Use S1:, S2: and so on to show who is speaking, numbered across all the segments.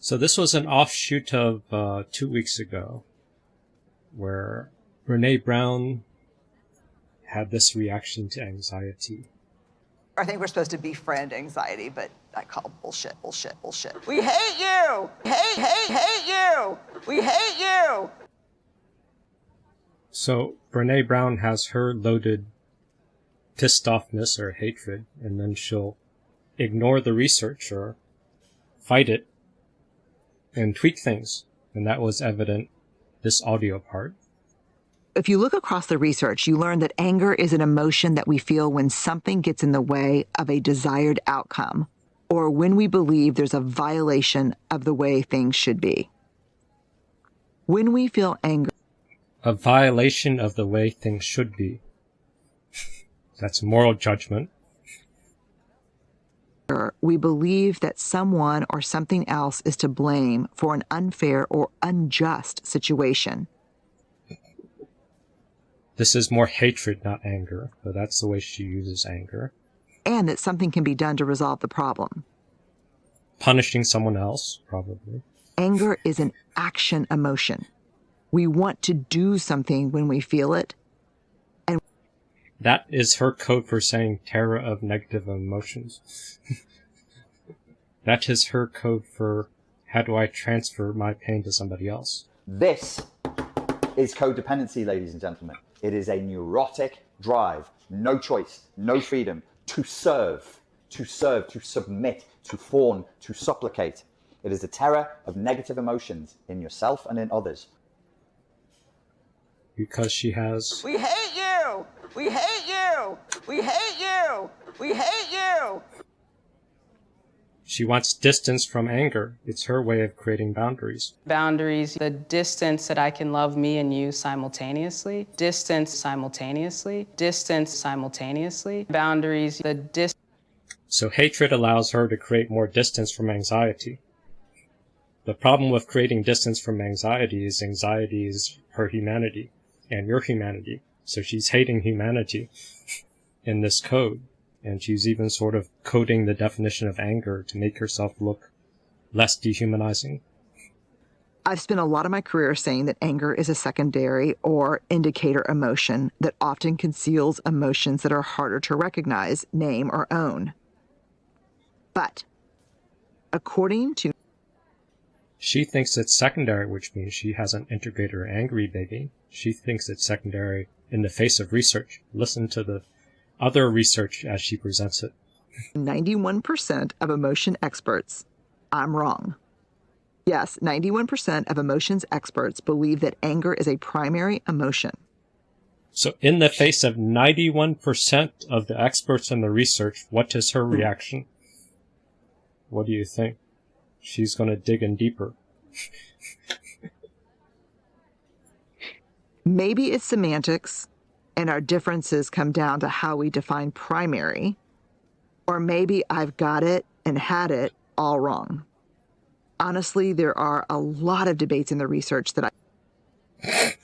S1: So this was an offshoot of uh, two weeks ago, where Brene Brown had this reaction to anxiety.
S2: I think we're supposed to befriend anxiety, but I call bullshit, bullshit, bullshit. We hate you! Hate, hate, hate you! We hate you!
S1: So Brene Brown has her loaded pissed offness or hatred, and then she'll ignore the research or fight it and tweak things. And that was evident this audio part.
S3: If you look across the research, you learn that anger is an emotion that we feel when something gets in the way of a desired outcome or when we believe there's a violation of the way things should be. When we feel anger,
S1: a violation of the way things should be. That's moral judgment.
S3: We believe that someone or something else is to blame for an unfair or unjust situation.
S1: This is more hatred, not anger, but that's the way she uses anger.
S3: And that something can be done to resolve the problem.
S1: Punishing someone else, probably.
S3: Anger is an action emotion. We want to do something when we feel it.
S1: That is her code for saying terror of negative emotions. that is her code for how do I transfer my pain to somebody else.
S4: This is codependency, ladies and gentlemen. It is a neurotic drive, no choice, no freedom to serve, to serve, to submit, to fawn, to supplicate. It is the terror of negative emotions in yourself and in others.
S1: Because she has.
S2: We hate! We hate you! We hate you! We hate you!
S1: She wants distance from anger. It's her way of creating boundaries.
S5: Boundaries, the distance that I can love me and you simultaneously. Distance simultaneously. Distance simultaneously. Boundaries, the distance.
S1: So hatred allows her to create more distance from anxiety. The problem with creating distance from anxiety is anxiety is her humanity and your humanity. So she's hating humanity in this code and she's even sort of coding the definition of anger to make herself look less dehumanizing.
S3: I've spent a lot of my career saying that anger is a secondary or indicator emotion that often conceals emotions that are harder to recognize, name, or own. But according to
S1: she thinks it's secondary, which means she hasn't integrated her angry baby. She thinks it's secondary in the face of research. Listen to the other research as she presents it.
S3: 91% of emotion experts, I'm wrong. Yes, 91% of emotions experts believe that anger is a primary emotion.
S1: So, in the face of 91% of the experts in the research, what is her reaction? What do you think? She's going to dig in deeper.
S3: Maybe it's semantics and our differences come down to how we define primary. Or maybe I've got it and had it all wrong. Honestly, there are a lot of debates in the research that I.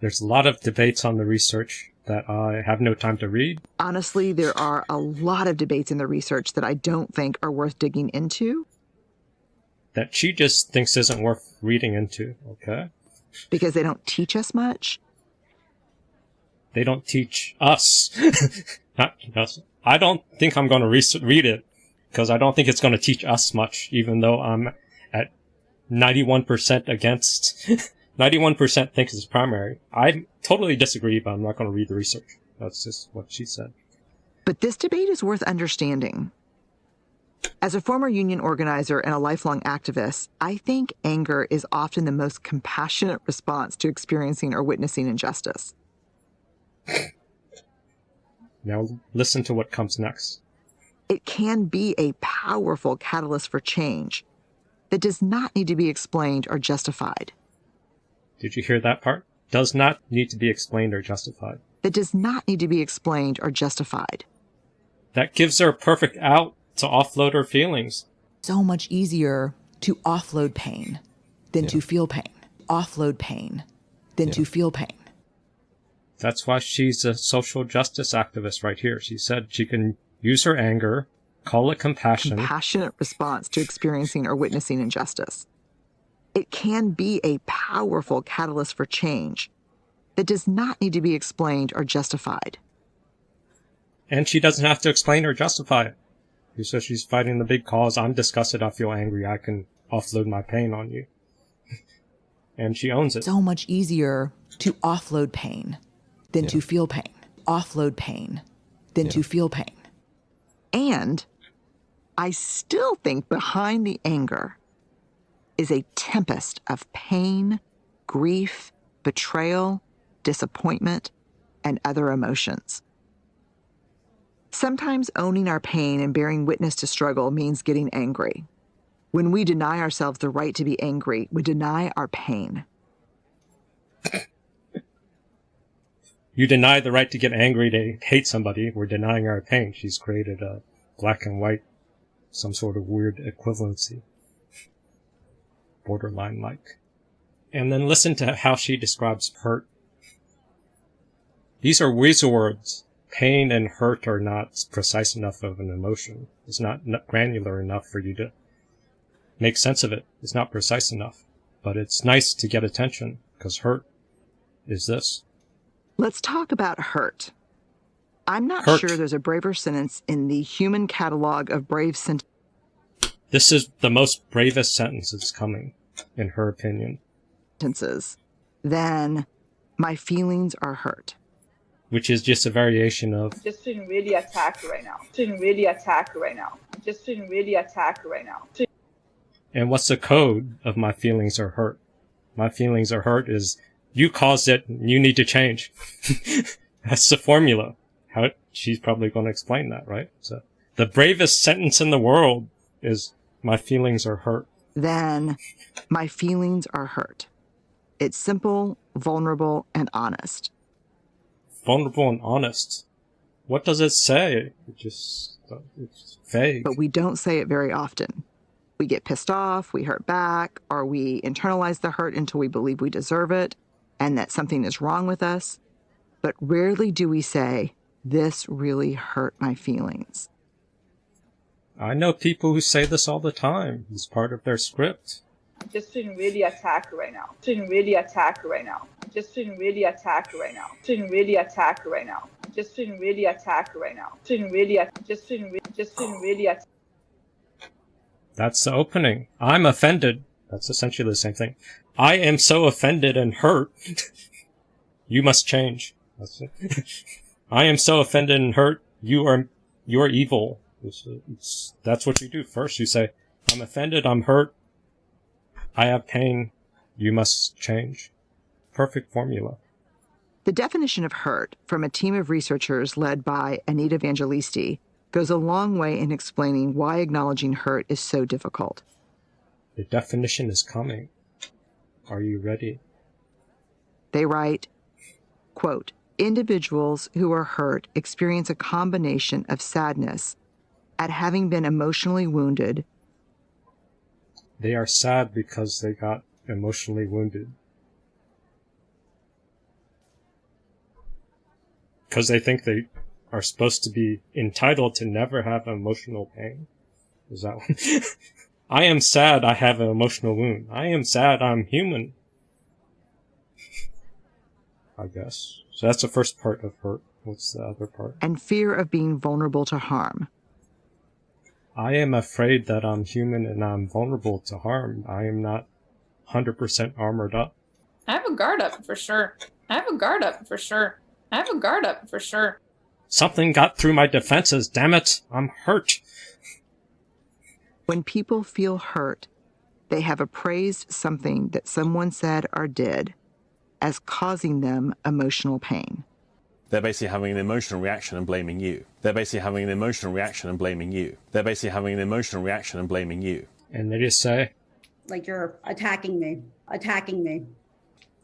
S1: There's a lot of debates on the research that I have no time to read.
S3: Honestly, there are a lot of debates in the research that I don't think are worth digging into.
S1: That she just thinks isn't worth reading into, okay?
S3: Because they don't teach us much
S1: they don't teach us. Not us. I don't think I'm going to re- read it because I don't think it's going to teach us much, even though I'm at 91% against, 91% thinks it's primary. I totally disagree, but I'm not going to read the research. That's just what she said.
S3: But this debate is worth understanding. As a former union organizer and a lifelong activist, I think anger is often the most compassionate response to experiencing or witnessing injustice.
S1: Now listen to what comes next.
S3: It can be a powerful catalyst for change that does not need to be explained or justified.
S1: Did you hear that part? Does not need to be explained or justified.
S3: That does not need to be explained or justified.
S1: That gives her a perfect out to offload her feelings.
S6: So much easier to offload pain than yeah. to feel pain. Offload pain than yeah. to feel pain.
S1: That's why she's a social justice activist right here. She said she can use her anger, Call it compassion.
S3: Compassionate response to experiencing or witnessing injustice. It can be a powerful catalyst for change that does not need to be explained or justified.
S1: And she doesn't have to explain or justify it. She says she's fighting the big cause. I'm disgusted. I feel angry. I can offload my pain on you. and she owns it.
S6: So much easier to offload pain than yeah. to feel pain. Offload pain than yeah. to feel pain.
S3: And I still think behind the anger is a tempest of pain, grief, betrayal, disappointment, and other emotions. Sometimes owning our pain and bearing witness to struggle means getting angry. When we deny ourselves the right to be angry, we deny our pain.
S1: You deny the right to get angry to hate somebody. We're denying our pain. She's created a black and white, some sort of weird equivalency. Borderline like. And then listen to how she describes hurt. These are weasel words. Pain and hurt are not precise enough of an emotion. It's not granular enough for you to make sense of it. It's not precise enough. But it's nice to get attention because hurt is this.
S3: Let's talk about hurt. I'm not hurt. sure there's a braver sentence in the human catalog of brave sentences.
S1: This is the most bravest sentence that's coming, in her opinion.
S3: Sentences. Then my feelings are hurt.
S1: Which is just a variation of.
S7: Just feeling really attacked right now. Feeling really attacked right now. Just feeling really attacked right now.
S1: And what's the code of my feelings are hurt? My feelings are hurt is you caused it. You need to change. That's the formula. How she's probably going to explain that, right? So the bravest sentence in the world is my feelings are hurt.
S3: Then my feelings are hurt. It's simple, vulnerable, and honest.
S1: Vulnerable and honest. What does it say? It just, it's vague.
S3: But we don't say it very often. We get pissed off, we hurt back, or we internalize the hurt until we believe we deserve it and that something is wrong with us, but rarely do we say, This really hurt my feelings.
S1: I know people who say this all the time. It's part of their script.
S7: I'm just feeling really attacked right now. Feeling really attacked right now. I'm just feeling really attacked right now. Feeling really attacked right now. I'm just feeling really attacked right now. Feeling really, just feeling, just feeling really attacked.
S1: That's the opening. I'm offended. That's essentially the same thing. I am so offended and hurt. you must change. I am so offended and hurt. You are, you are evil. It's, it's, that's what you do. First you say, I'm offended, I'm hurt, I have pain, you must change. Perfect formula.
S3: The definition of hurt from a team of researchers led by Anita Vangelisti goes a long way in explaining why acknowledging hurt is so difficult.
S1: The definition is coming. Are you ready?
S3: They write, quote, individuals who are hurt experience a combination of sadness at having been emotionally wounded.
S1: They are sad because they got emotionally wounded. Because they think they are supposed to be entitled to never have emotional pain. Is that one? I am sad I have an emotional wound. I am sad I'm human. I guess. So that's the first part of hurt. What's the other part?
S3: And fear of being vulnerable to harm.
S1: I am afraid that I'm human and I'm vulnerable to harm. I am not 100% armored up.
S8: I have a guard up for sure. I have a guard up for sure. I have a guard up for sure.
S1: Something got through my defenses, damn it. I'm hurt.
S3: When people feel hurt, they have appraised something that someone said or did as causing them emotional pain.
S9: They're basically having an emotional reaction and blaming you. They're basically having an emotional reaction and blaming you. They're basically having an emotional reaction and blaming you.
S1: And they just say,
S10: like you're attacking me, attacking me,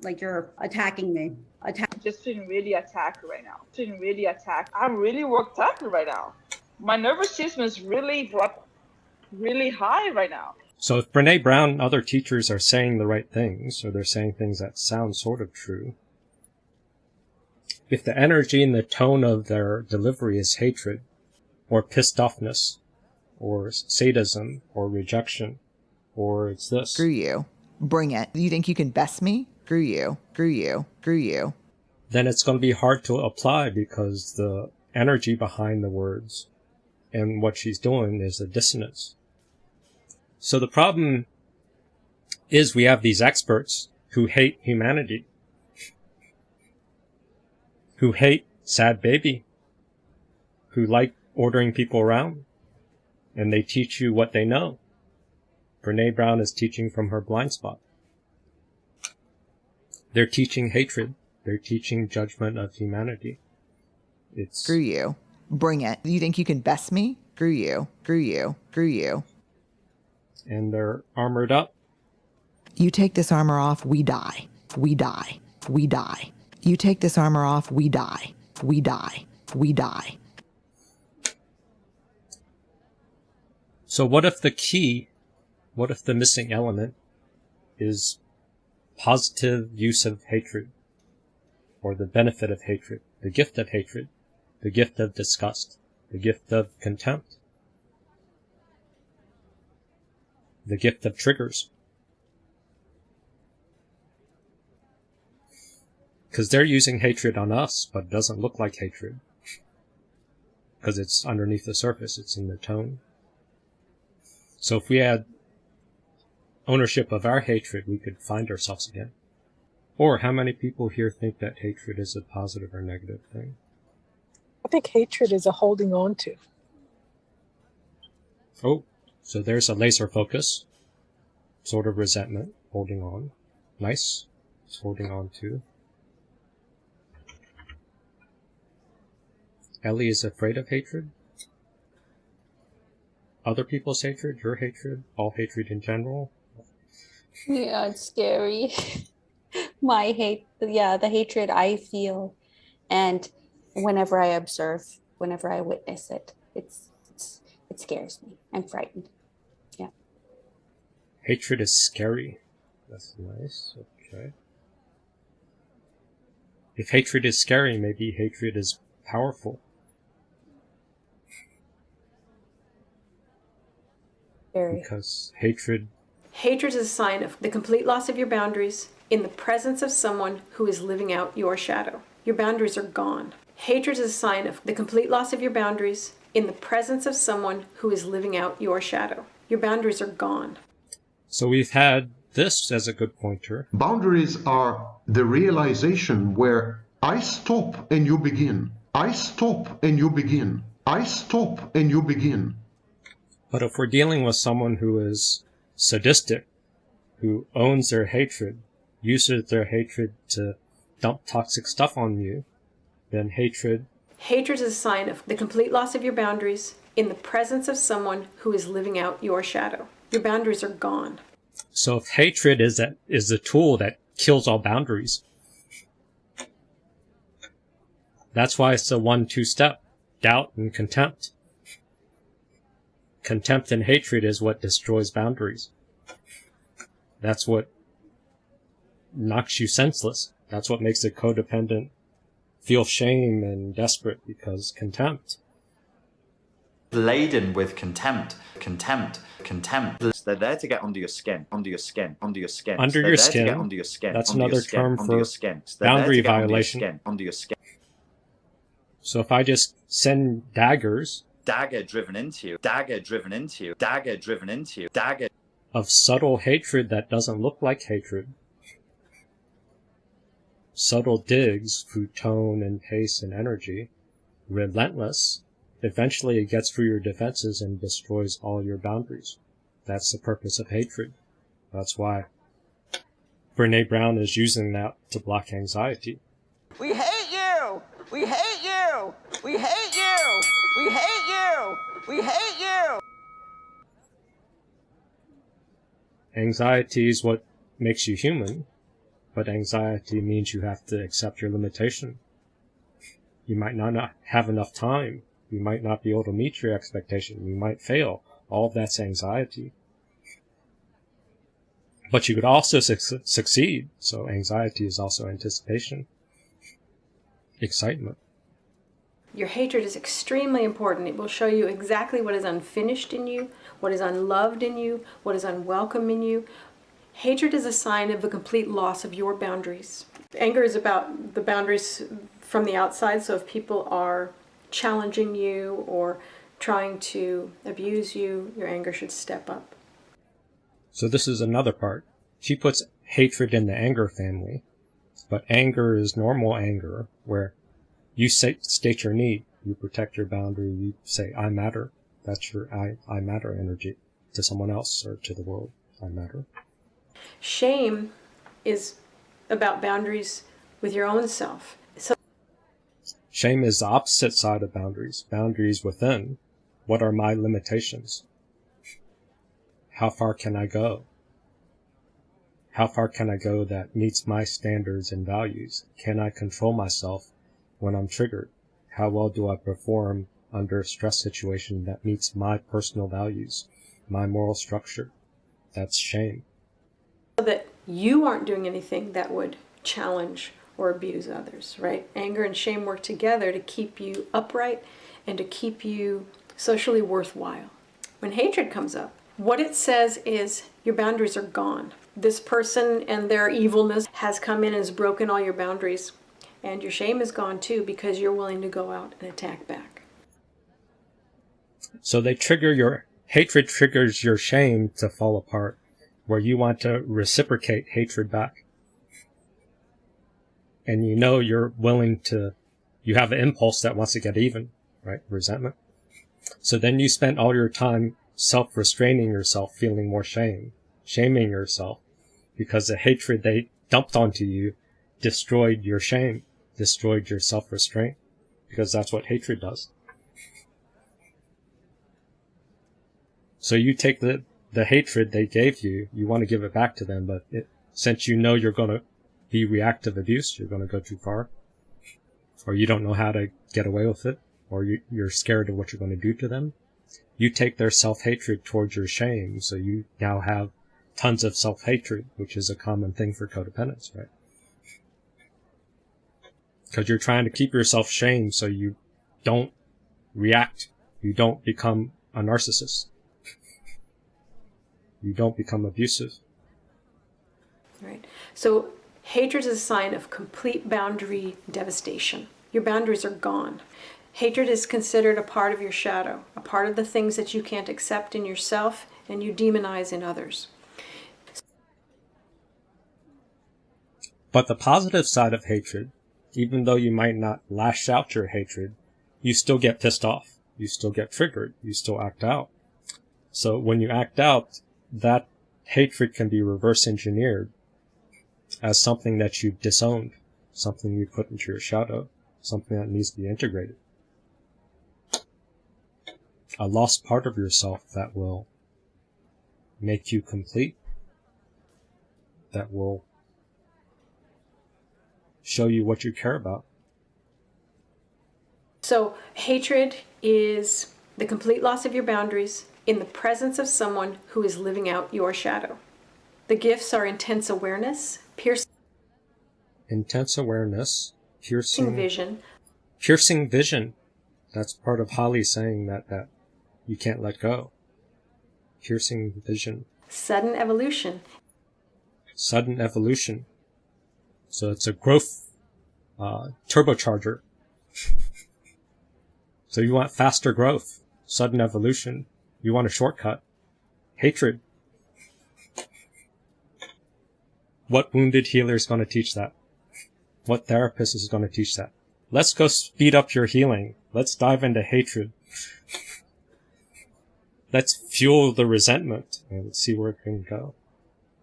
S10: like you're attacking me. Attack.
S7: Just feeling really attacked right now. Feeling really attacked. I'm really worked up right now. My nervous system is really really high right now.
S1: So if Brene Brown and other teachers are saying the right things, or they're saying things that sound sort of true, if the energy and the tone of their delivery is hatred or pissed offness, or sadism, or rejection, or it's this.
S6: Screw you. Bring it. You think you can best me? Screw you. Screw you. Screw you.
S1: Then it's going to be hard to apply because the energy behind the words and what she's doing is a dissonance. So the problem is we have these experts who hate humanity, who hate sad baby, who like ordering people around, and they teach you what they know. Brene Brown is teaching from her blind spot. They're teaching hatred. They're teaching judgment of humanity. It's
S6: Screw you. Bring it. You think you can best me? Screw you. Screw you. Screw you.
S1: and they're armored up.
S6: You take this armor off, we die. We die. We die. You take this armor off, we die. We die. We die.
S1: So what if the key, what if the missing element is positive use of hatred? Or the benefit of hatred, the gift of hatred, the gift of disgust, the gift of contempt, the gift of triggers. Because they're using hatred on us, but it doesn't look like hatred. Because it's underneath the surface, it's in the tone. So if we had ownership of our hatred, we could find ourselves again. Or how many people here think that hatred is a positive or negative thing?
S11: I think hatred is a holding on to.
S1: Oh, so there's a laser focus, sort of resentment, holding on. Nice. It's holding on to. Ellie is afraid of hatred. Other people's hatred, your hatred, all hatred in general.
S12: Yeah, it's scary. My hate, yeah, the hatred I feel, and whenever I observe, whenever I witness it, it's, it's it scares me. I'm frightened. Yeah.
S1: Hatred is scary. That's nice. Okay. If hatred is scary, maybe hatred is powerful.
S12: Very.
S1: Because hatred
S13: Hatred is a sign of the complete loss of your boundaries in the presence of someone who is living out your shadow. Your boundaries are gone. Hatred is a sign of the complete loss of your boundaries in the presence of someone who is living out your shadow. Your boundaries are gone.
S1: So we've had this as a good pointer.
S14: Boundaries are the realization where I stop and you begin. I stop and you begin. I stop and you begin.
S1: But if we're dealing with someone who is sadistic, who owns their hatred, uses their hatred to dump toxic stuff on you, then hatred
S13: Hatred is a sign of the complete loss of your boundaries in the presence of someone who is living out your shadow. Your boundaries are gone.
S1: So if hatred is that is the tool that kills all boundaries, that's why it's a one-two step: doubt and contempt. Contempt and hatred is what destroys boundaries. That's what knocks you senseless. That's what makes a codependent feel shame and desperate because contempt.
S4: laden with contempt, contempt, contempt. They're there to get under your skin, under your skin, under your skin.
S1: Under
S4: They're
S1: your skin.
S4: under your skin.
S1: That's another
S4: skin,
S1: term for
S4: your skin. They're
S1: boundary
S4: get under your
S1: violation.
S4: skin, Under your skin.
S1: So if I just send daggers
S4: Dagger driven into you. Dagger driven into you. Dagger driven into you. Dagger.
S1: of subtle hatred that doesn't look like hatred, subtle digs through tone and pace and energy, relentless, eventually it gets through your defenses and destroys all your boundaries. That's the purpose of hatred. That's why Brene Brown is using that to block anxiety.
S2: We hate you! We hate you! We hate We hate you!
S1: Anxiety is what makes you human, but anxiety means you have to accept your limitation. You might not, have enough time. You might not be able to meet your expectation. You might fail. All of that's anxiety. But you could also suc succeed. So anxiety is also anticipation, excitement.
S13: Your hatred is extremely important. It will show you exactly what is unfinished in you, what is unloved in you, what is unwelcome in you. Hatred is a sign of the complete loss of your boundaries. Anger is about the boundaries from the outside, so if people are challenging you or trying to abuse you, your anger should step up.
S1: So this is another part. She puts hatred in the anger family, but anger is normal anger, where you say, state your need, you protect your boundary, you say, I matter. That's your I, I matter energy to someone else or to the world. I matter.
S13: Shame is about boundaries with your own self. So
S1: Shame is the opposite side of boundaries. Boundaries within. What are my limitations? How far can I go? How far can I go that meets my standards and values? Can I control myself when I'm triggered? How well do I perform under a stress situation that meets my personal values, my moral structure? That's shame.
S13: that you aren't doing anything that would challenge or abuse others, right? Anger and shame work together to keep you upright and to keep you socially worthwhile. When hatred comes up, what it says is your boundaries are gone. This person and their evilness has come in and has broken all your boundaries. And your shame is gone too because you're willing to go out and attack back.
S1: So they trigger your hatred triggers your shame to fall apart, where you want to reciprocate hatred back. And you know you're willing to, you have an impulse that wants to get even, right? Resentment. So then you spend all your time self-restraining yourself, feeling more shame, shaming yourself, because the hatred they dumped onto you destroyed your shame, destroyed your self-restraint, because that's what hatred does. So you take the, the hatred they gave you, you want to give it back to them, but it, since you know you're going to be reactive abuse, you're going to go too far, or you don't know how to get away with it, or you, you're scared of what you're going to do to them, you take their self-hatred towards your shame, so you now have tons of self-hatred, which is a common thing for codependents, right? Because you're trying to keep yourself shamed so you don't react, you don't become a narcissist, you don't become abusive.
S13: Right. So hatred is a sign of complete boundary devastation. Your boundaries are gone. Hatred is considered a part of your shadow, a part of the things that you can't accept in yourself and you demonize in others.
S1: But the positive side of hatred, even though you might not lash out your hatred, you still get pissed off. You still get triggered. You still act out. So when you act out, that hatred can be reverse engineered as something that you've disowned, something you put into your shadow, something that needs to be integrated. A lost part of yourself that will make you complete, that will show you what you care about.
S13: So hatred is the complete loss of your boundaries in the presence of someone who is living out your shadow. The gifts are intense awareness, piercing
S1: Intense awareness, piercing
S13: vision,
S1: piercing vision. That's part of Holly saying that that you can't let go. Piercing vision,
S13: sudden evolution,
S1: sudden evolution. So it's a growth uh, turbocharger. so you want faster growth, sudden evolution. You want a shortcut. Hatred. What wounded healer is going to teach that? What therapist is going to teach that? Let's go speed up your healing. Let's dive into hatred. Let's fuel the resentment and see where it can go.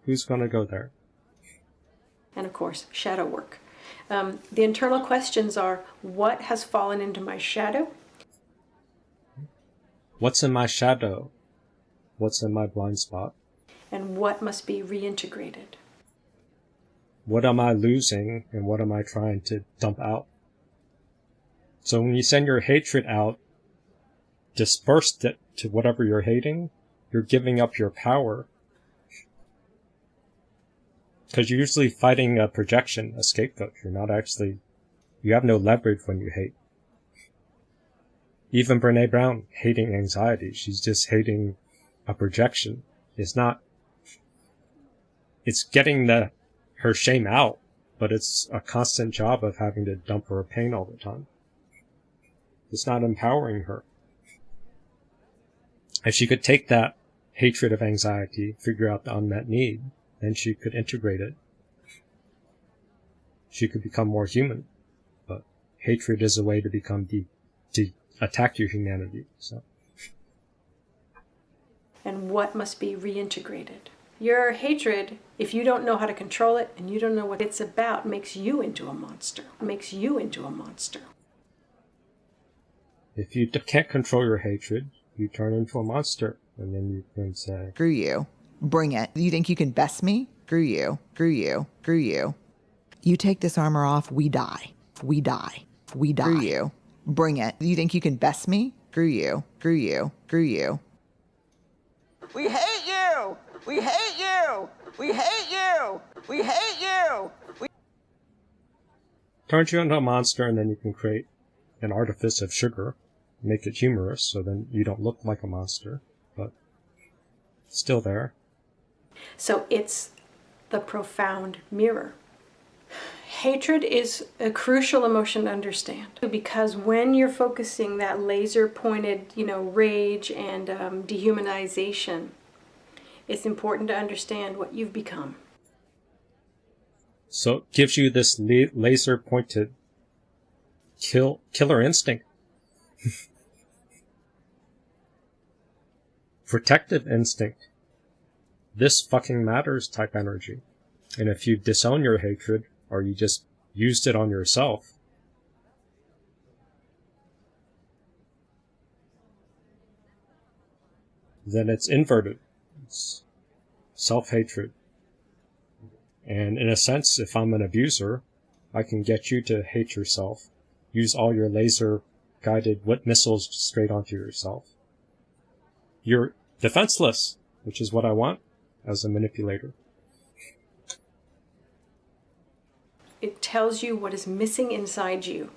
S1: Who's going to go there?
S13: And of course, shadow work. Um, the internal questions are what has fallen into my shadow?
S1: What's in my shadow? What's in my blind spot?
S13: And what must be reintegrated?
S1: What am I losing and what am I trying to dump out? So when you send your hatred out, disperse it to whatever you're hating, you're giving up your power. Because you're usually fighting a projection, a scapegoat. You're not actually, you have no leverage when you hate. even Brene Brown hating anxiety. She's just hating a projection. It's not, it's getting the, her shame out, but it's a constant job of having to dump her pain all the time. It's not empowering her. If she could take that hatred of anxiety, figure out the unmet need, then she could integrate it. She could become more human. But hatred is a way to become deep, to attack your humanity. So.
S13: And what must be reintegrated? Your hatred, if you don't know how to control it and you don't know what it's about, makes you into a monster. Makes you into a monster.
S1: If you can't control your hatred, you turn into a monster. And then you can say,
S6: Screw you. Bring it. You think you can best me? Screw you. Screw you. Screw you. You take this armor off, we die. We die. We die. Screw you. Bring it. You think you can best me? Screw you. Screw you. Screw you.
S2: We hate you. We hate you. We hate you. We hate you. We
S1: turns you into a monster, and then you can create an artifice of sugar, make it humorous, so then you don't look like a monster, but still there.
S13: So it's the profound mirror. Hatred is a crucial emotion to understand because when you're focusing that laser pointed, you know, rage and um, dehumanization, it's important to understand what you've become.
S1: So it gives you this laser pointed kill killer instinct. Protective instinct. This fucking matters type energy. And if you disown your hatred, or you just used it on yourself, then it's inverted. It's self-hatred. And in a sense, if I'm an abuser, I can get you to hate yourself. Use all your laser guided whip missiles straight onto yourself. You're defenseless, which is what I want as a manipulator.
S13: It tells you what is missing inside you.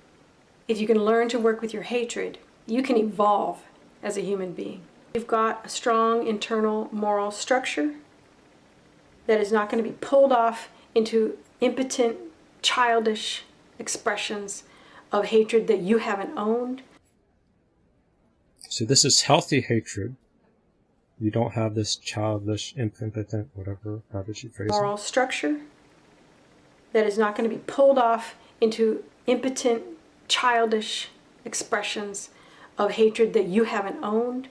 S13: If you can learn to work with your hatred, you can evolve as a human being. You've got a strong internal moral structure that is not going to be pulled off into impotent, childish expressions of hatred that you haven't owned.
S1: So this is healthy hatred. You don't have this childish, impotent, whatever, how did she phrase
S13: Moral structure that is not going to be pulled off into impotent, childish expressions of hatred that you haven't owned.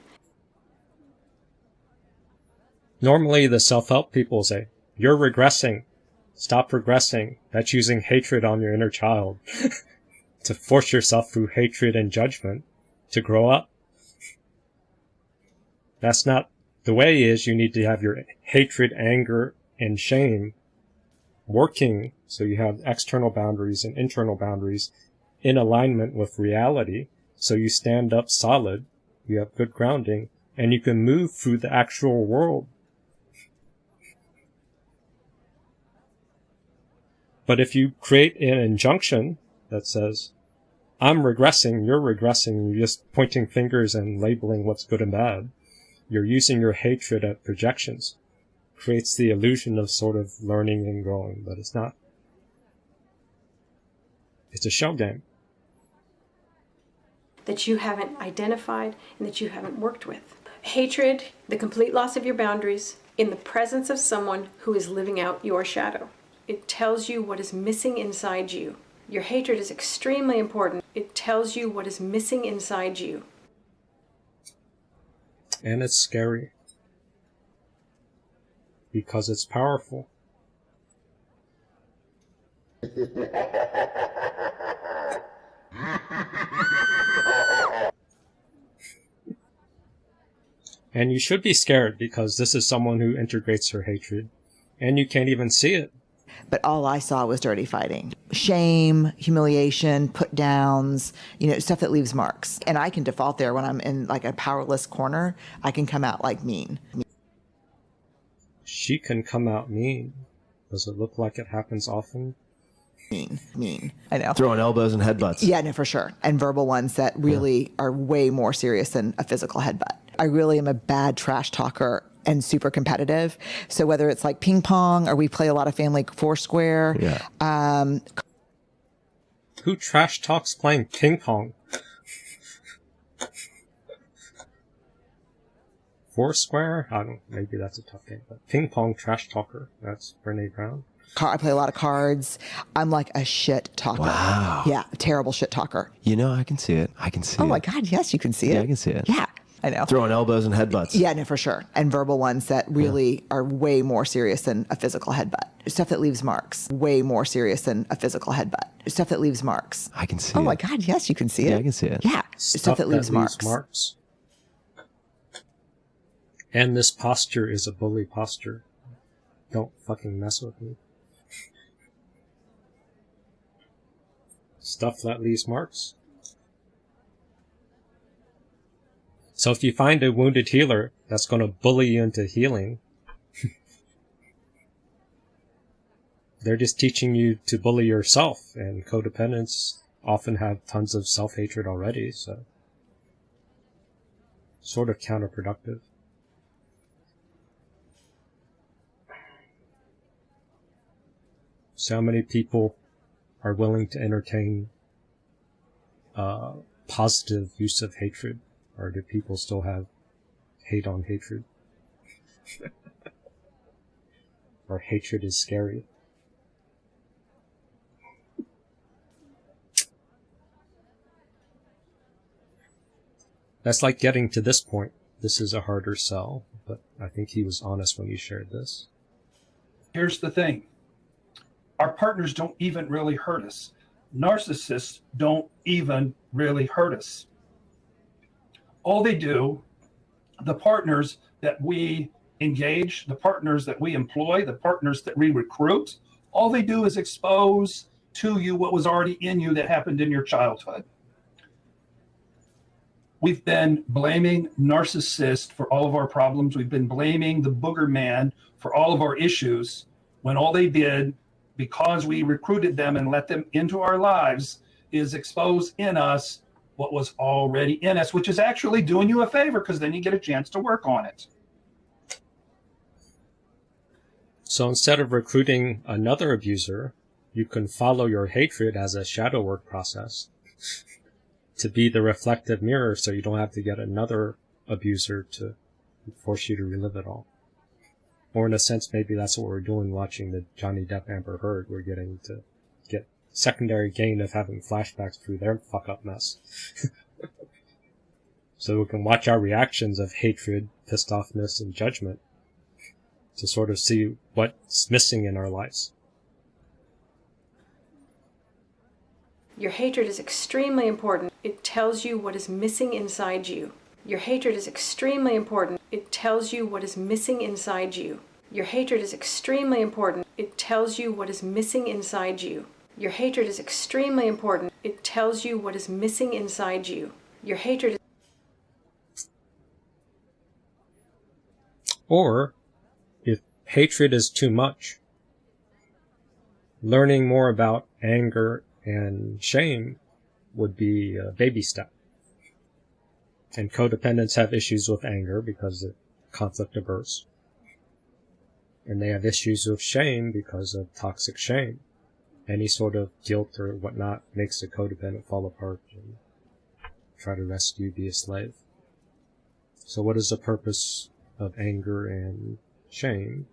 S1: Normally, the self help people say, You're regressing. Stop regressing. That's using hatred on your inner child to force yourself through hatred and judgment to grow up. That's not the way is you need to have your hatred, anger, and shame working so you have external boundaries and internal boundaries in alignment with reality. So you stand up solid, you have good grounding, and you can move through the actual world. But if you create an injunction that says, I'm regressing, you're regressing, you're just pointing fingers and labeling what's good and bad, you're using your hatred at projections creates the illusion of sort of learning and growing, but it's not. It's a shell game.
S13: That you haven't identified and that you haven't worked with. Hatred, the complete loss of your boundaries in the presence of someone who is living out your shadow. It tells you what is missing inside you. Your hatred is extremely important. It tells you what is missing inside you.
S1: And it's scary because it's powerful. and you should be scared because this is someone who integrates her hatred and you can't even see it.
S6: But all I saw was dirty fighting. Shame, humiliation, put downs, you know, stuff that leaves marks. And I can default there when I'm in like a powerless corner. I can come out like mean.
S1: She can come out mean. Does it look like it happens often?
S6: mean, mean. I know.
S15: Throwing elbows and headbutts.
S6: Yeah, no, for sure. And verbal ones that really are way more serious than a physical headbutt. I really am a bad trash talker and super competitive. So whether it's like ping pong or we play a lot of family foursquare,
S15: Yeah.
S6: um,
S1: Who trash talks playing ping pong? Foursquare? I don't. Maybe that's a tough game. But ping pong trash talker. That's Brene Brown.
S6: car, I play a lot of cards. I'm like a shit talker.
S15: Wow.
S6: Yeah, terrible shit talker.
S15: You know, I can see it. I can see it.
S6: Oh
S15: it.
S6: my God, yes, you can see it.
S15: Yeah, I can see it.
S6: Yeah, I know.
S15: Throwing elbows and headbutts.
S6: Yeah, no, for sure. And verbal ones that really are way more serious than a physical headbutt. Stuff that leaves marks. Way more serious than a physical headbutt. Stuff that leaves marks.
S15: I can see
S6: Oh
S15: it.
S6: my God, yes, you can see it.
S15: Yeah, I can see it.
S6: Yeah, stuff, that leaves marks.
S1: And this posture is a bully posture. Don't fucking mess with me. Stuff that leaves marks. So if you find a wounded healer that's going to bully you into healing, they're just teaching you to bully yourself, and codependents often have tons of self-hatred already, so. Sort of counterproductive. So many people are willing to entertain uh, positive use of hatred, or do people still have hate on hatred? or hatred is scary? That's like getting to this point. This is a harder sell, but I think he was honest when he shared this.
S16: Here's the thing our partners don't even really hurt us. Narcissists don't even really hurt us. All they do, the partners that we engage, the partners that we employ, the partners that we recruit, all they do is expose to you what was already in you that happened in your childhood. We've been blaming narcissists for all of our problems. We've been blaming the booger man for all of our issues when all they did, because we recruited them and let them into our lives, is expose in us what was already in us, which is actually doing you a favor because then you get a chance to work on it.
S1: So instead of recruiting another abuser, you can follow your hatred as a shadow work process to be the reflective mirror so you don't have to get another abuser to force you to relive it all. Or in a sense, maybe that's what we're doing watching the Johnny Depp Amber Heard. We're getting to secondary gain of having flashbacks through their fuck up mess. so we can watch our reactions of hatred, pissed offness, and judgment to sort of see what's missing in our lives.
S13: Your hatred is extremely important. It tells you what is missing inside you. Your hatred is extremely important. It tells you what is missing inside you. Your hatred is extremely important. It tells you what is missing inside you. Your hatred is extremely important. It tells you what is missing inside you. Your hatred is
S1: Or, if hatred is too much, learning more about anger and shame would be a baby step. And codependents have issues with anger because they're conflict averse. And they have issues with shame because of toxic shame. Any sort of guilt or whatnot makes the codependent fall apart and try to rescue, be a slave. So what is the purpose of anger and shame?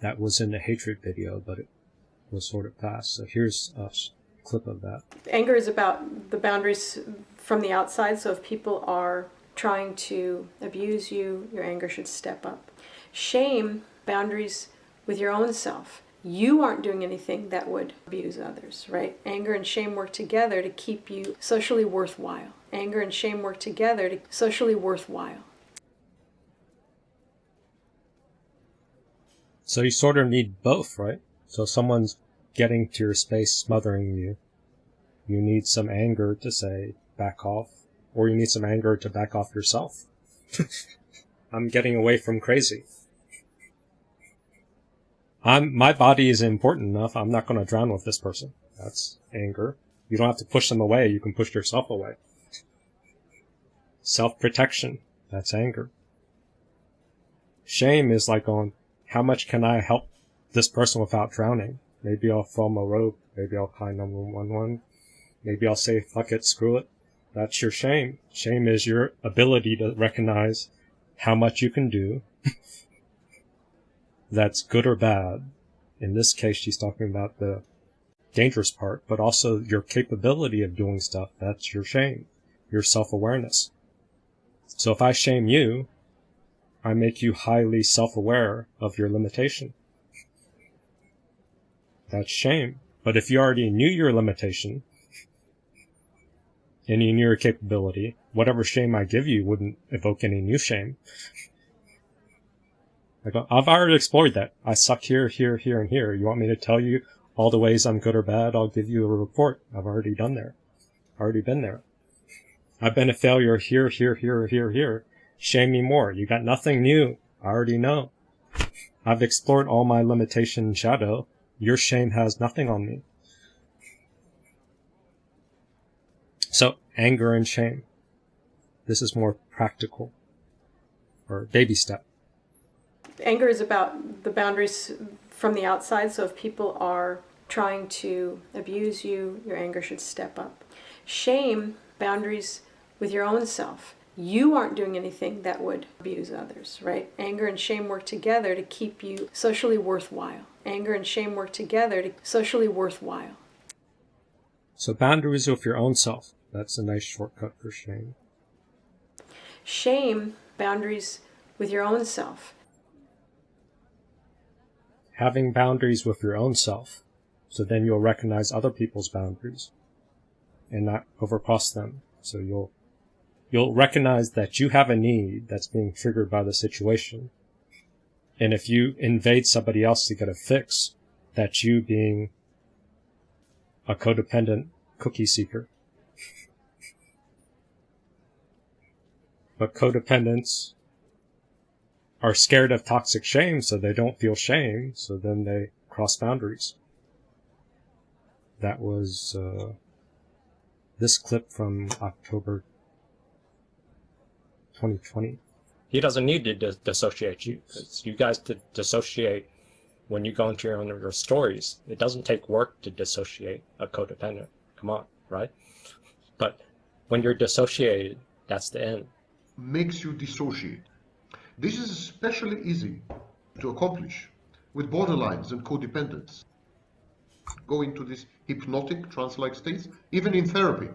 S1: That was in the hatred video, but it was sort of past. So here's a clip of that.
S13: anger is about the boundaries from the outside. So if people are trying to abuse you, your anger should step up. Shame, boundaries with your own self. You aren't doing anything that would abuse others, right? Anger and shame work together to keep you socially worthwhile. Anger and shame work together to socially worthwhile.
S1: So you sort of need both, right? So if someone's getting to your space, smothering you. You need some anger to say, back off. Or you need some anger to back off yourself. I'm getting away from crazy. I'm my body is important enough. I'm not going to drown with this person. That's anger. You don't have to push them away. You can push yourself away. Self protection. That's anger. Shame is like on how much can I help this person without drowning? Maybe I'll film a rope. Maybe I'll call 911. Maybe I'll say, fuck it, screw it. That's your shame. Shame is your ability to recognize how much you can do that's good or bad. In this case, she's talking about the dangerous part, but also your capability of doing stuff. That's your shame, your self-awareness. So if I shame you, I make you highly self-aware of your limitation. That's shame. But if you already knew your limitation, and you knew your capability, whatever shame I give you wouldn't evoke any new shame. Like, I've already explored that. I suck here, here, here, and here. You want me to tell you all the ways I'm good or bad? I'll give you a report. I've already done there. Already been there. I've been a failure here, here, here, here, here. Shame me more. You got nothing new. I already know. I've explored all my limitation shadow. Your shame has nothing on me. So, anger and shame. This is more practical. Or baby step.
S13: Anger is about the boundaries from the outside, so if people are trying to abuse you, your anger should step up. Shame, boundaries with your own self. You aren't doing anything that would abuse others, right? Anger and shame work together to keep you socially worthwhile. Anger and shame work together to socially worthwhile.
S1: So boundaries with your own self. That's a nice shortcut for shame.
S13: Shame, boundaries with your own self.
S1: Having boundaries with your own self. So then you'll recognize other people's boundaries and not overcross them. So you'll you'll recognize that you have a need that's being triggered by the situation. And if you invade somebody else to get a fix, that's you being a codependent cookie seeker. But codependents are scared of toxic shame, so they don't feel shame, so then they cross boundaries. That was uh, this clip from October 2020.
S17: He doesn't need to dis- dissociate you because you guys to dissociate when you go into your own your stories. It doesn't take work to dissociate a codependent. Come on, right? But when you're dissociated, that's the end.
S14: makes you dissociate. This is especially easy to accomplish with borderlines and codependents. Go into this hypnotic trance-like states, even in therapy,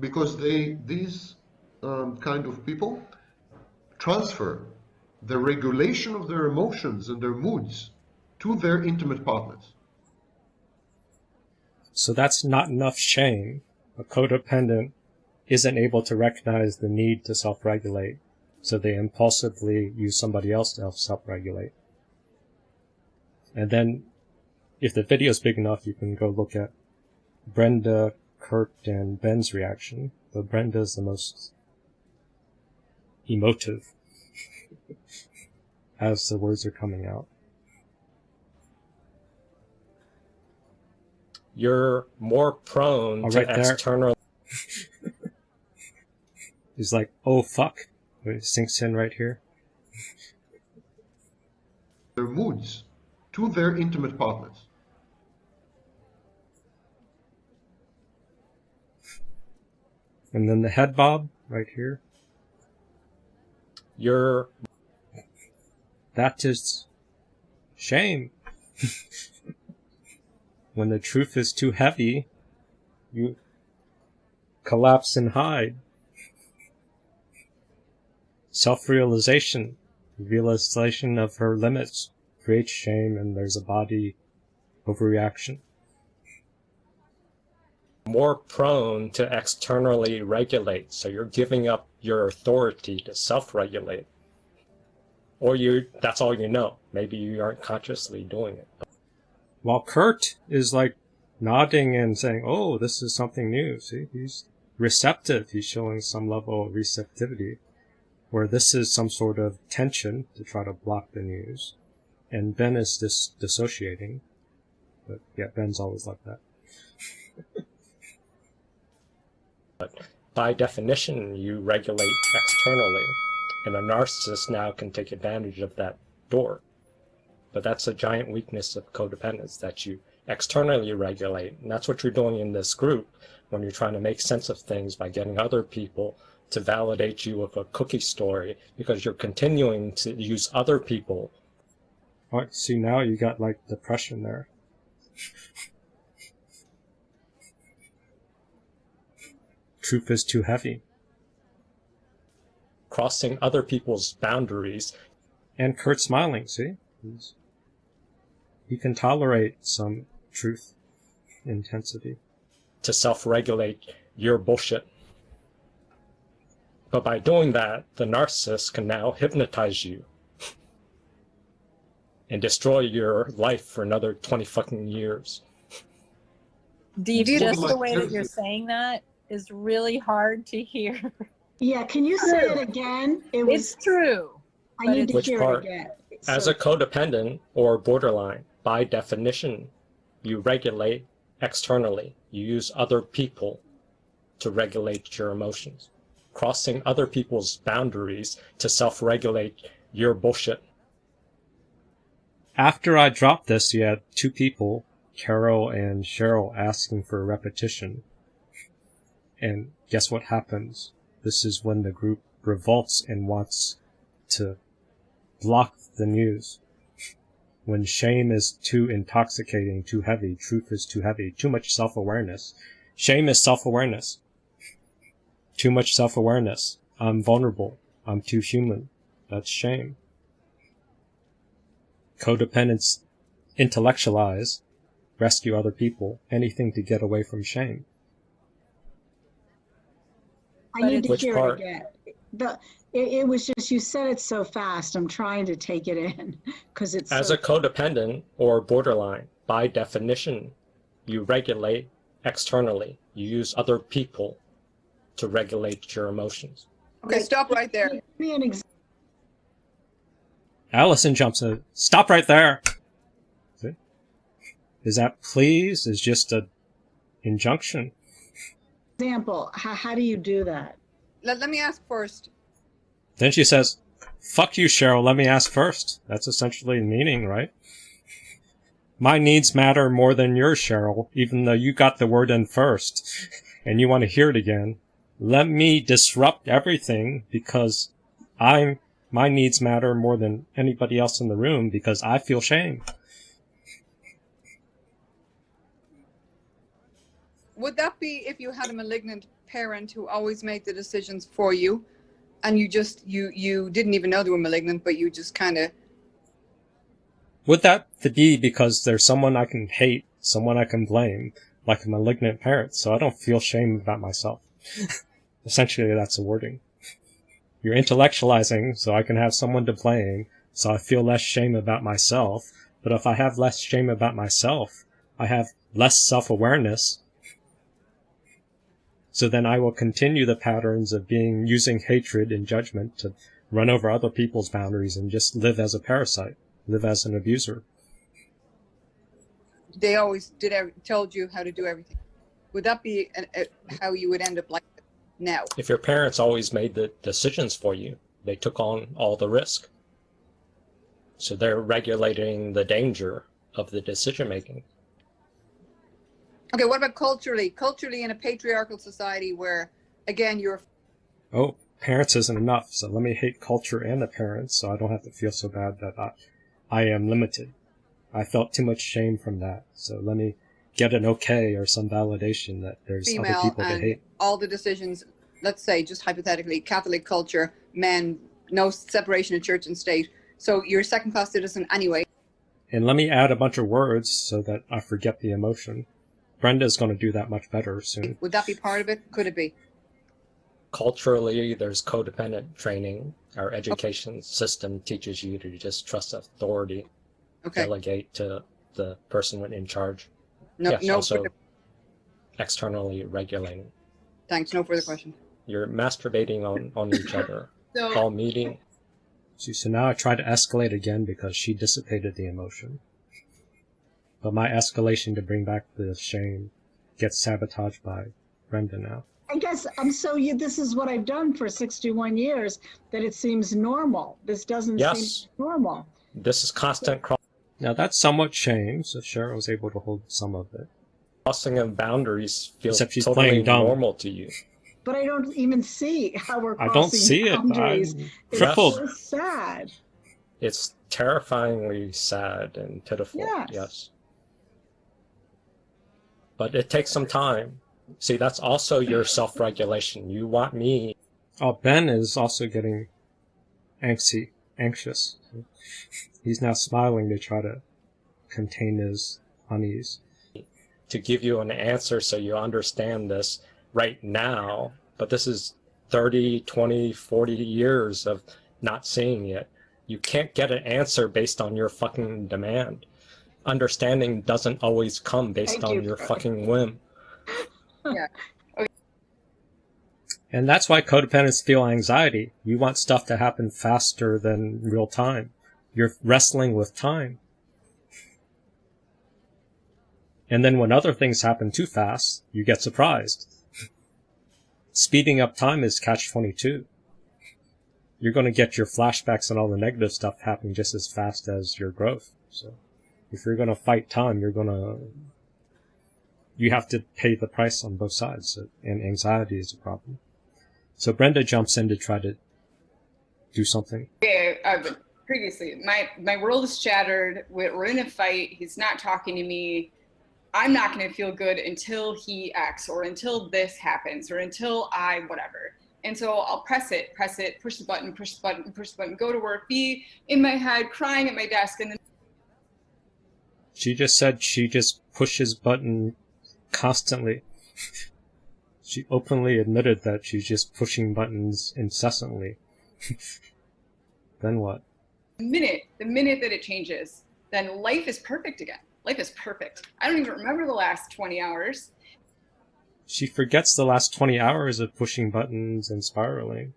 S14: because they these um, kind of people transfer the regulation of their emotions and their moods to their intimate partners.
S1: So that's not enough shame. A codependent isn't able to recognize the need to self-regulate, so they impulsively use somebody else to help self-regulate. And then, if the video is big enough, you can go look at Brenda, Kurt, and Ben's reaction. But Brenda's the most emotive as the words are coming out.
S17: You're more prone
S1: Oh,
S17: to
S1: right there.
S17: external.
S1: He's like, oh fuck. It sinks in right here.
S14: Their moods to their intimate partners.
S1: And then the head bob right here.
S17: You're
S1: That is shame. when the truth is too heavy, you collapse and hide. Self-realization, realization of her limits creates shame and there's a body overreaction.
S17: more prone to externally regulate. So you're giving up your authority to self-regulate. Or you that's all you know. Maybe you aren't consciously doing it.
S1: While Kurt is like nodding and saying, oh, this is something new. See, he's receptive. He's showing some level of receptivity. Where this is some sort of tension to try to block the news. And Ben is dis- dissociating. But yeah, Ben's always like that.
S17: But by definition, you regulate externally, and a narcissist now can take advantage of that door. But that's a giant weakness of codependence that you externally regulate, and that's what you're doing in this group when you're trying to make sense of things by getting other people to validate you with a cookie story because you're continuing to use other people.
S1: Oh, see now you got like depression there. Truth is too heavy.
S17: crossing other people's boundaries.
S1: And Kurt smiling, see? He's, he can tolerate some truth intensity.
S17: to self-regulate your bullshit. But by doing that, the narcissist can now hypnotize you and destroy your life for another 20 fucking years.
S18: Deep,
S14: Do you-
S18: just the way that you're saying that is really hard to hear.
S19: Yeah, can you say it again? It was.
S18: It's true.
S19: I need to
S17: Which
S19: hear
S17: part?
S19: it again.
S17: As a codependent or borderline, by definition, you regulate externally. You use other people to regulate your emotions. Crossing other people's boundaries to self-regulate your bullshit.
S1: After I dropped this, you had two people, Carol and Cheryl, asking for a repetition. And guess what happens? This is when the group revolts and wants to block the news. When shame is too intoxicating, too heavy, truth is too heavy, too much self-awareness. Shame is self-awareness. Too much self-awareness. I'm vulnerable. I'm too human. That's shame. Codependence intellectualize, rescue other people, anything to get away from shame.
S19: I need to
S17: Which
S19: hear
S17: part?
S19: it again. The, it, it was just, you said it so fast. I'm trying to take it in because it's
S17: As
S19: so,
S17: a codependent or borderline, by definition, you regulate externally. You use other people to regulate your emotions.
S20: Okay, stop right there.
S19: Give me an example.
S1: Allison jumps in. Stop right there. Is that please is just a injunction. Example.
S19: How, how do you do that?
S20: Let, let me ask first.
S1: Then she says, Fuck you, Cheryl, let me ask first. That's essentially the meaning, right? My needs matter more than yours, Cheryl, even though you got the word in first and you want to hear it again. Let me disrupt everything because I'm, my needs matter more than anybody else in the room because I feel shame.
S20: Would that be if you had a malignant parent who always made the decisions for you and you just you you didn't even know they were malignant but you just kind of
S1: Would that be because there's someone I can hate, someone I can blame, like a malignant parent, so I don't feel shame about myself? Essentially, that's the wording. You're intellectualizing, so I can have someone to blame, so I feel less shame about myself. But if I have less shame about myself, I have less self-awareness. So then I will continue the patterns of being using hatred and judgment to run over other people's boundaries and just live as a parasite, live as an abuser.
S20: they always did told you how to do everything. Would that be an, a, how you would end up like now?
S17: If your parents always made the decisions for you, they took on all the risk. So they're regulating the danger of the decision making.
S20: Okay, what about culturally? Culturally, in a patriarchal society where, again, you're
S1: Oh, parents isn't enough, so let me hate culture and the parents so I don't have to feel so bad that I, I am limited. I felt too much shame from that, so let me get an okay or some validation that there's other
S20: female
S1: people to hate.
S20: all the decisions. Let's say, just hypothetically, Catholic culture, men, no separation of church and state. So you're a second-class citizen anyway.
S1: And let me add a bunch of words so that I forget the emotion. Brenda's going to do that much better soon.
S20: Would that be part of it? Could it be?
S17: Culturally, there's codependent training. Our education system teaches you to just trust authority,
S20: Okay.
S17: delegate to the person in charge.
S20: No-
S17: yes,
S20: no
S17: also
S20: further-
S17: externally regulating.
S20: Thanks. No further question.
S17: You're masturbating on, on each other
S20: So-
S17: while meeting.
S1: See, so now I try to escalate again because she dissipated the emotion. But my escalation to bring back the shame gets sabotaged by Brenda now.
S19: I guess I'm so you. This is what I've done for 61 years. That it seems normal. This doesn't
S1: Yes.
S19: seem normal.
S1: This is constant cross. Now that's somewhat shame, so Cheryl was able to hold some of it.
S17: Crossing of boundaries feels
S1: Except she's
S17: totally
S1: playing dumb.
S17: normal to you.
S19: But I don't even see how we're crossing I
S1: don't see it.
S19: boundaries.
S1: I'm
S19: It's
S1: crippled.
S19: so sad.
S17: It's terrifyingly sad and pitiful.
S19: Yes.
S17: Yes. But it takes some time. See, that's also your self-regulation. You want me.
S1: Oh, Ben is also getting anxy, anxious. He's now smiling to try to contain his unease.
S17: to give you an answer so you understand this right now, but this is 30, 20, 40 years of not seeing it. You can't get an answer based on your fucking demand. Understanding doesn't always come based
S20: Thank
S17: on
S20: you,
S17: your
S20: Fred.
S17: fucking whim.
S20: Yeah.
S1: And that's why codependents feel anxiety. You want stuff to happen faster than real time. You're wrestling with time. And then when other things happen too fast, you get surprised. Speeding up time is catch 22. You're going to get your flashbacks and all the negative stuff happening just as fast as your growth. So if you're going to fight time, you're going to, you have to pay the price on both sides. And anxiety is a problem. So Brenda jumps in to try to do something.
S20: Yeah, uh, previously, my my world is shattered. We're, we're in a fight. He's not talking to me. I'm not going to feel good until he acts, or until this happens, or until I whatever. And so I'll press it, press it, push the button, push the button, push the button, go to work, be in my head, crying at my desk, and then
S1: She just said she just pushes button constantly. she openly admitted that she's just pushing buttons incessantly. then what?
S20: the minute, the minute that it changes, then life is perfect again. Life is perfect. I don't even remember the last 20 hours.
S1: She forgets the last 20 hours of pushing buttons and spiraling.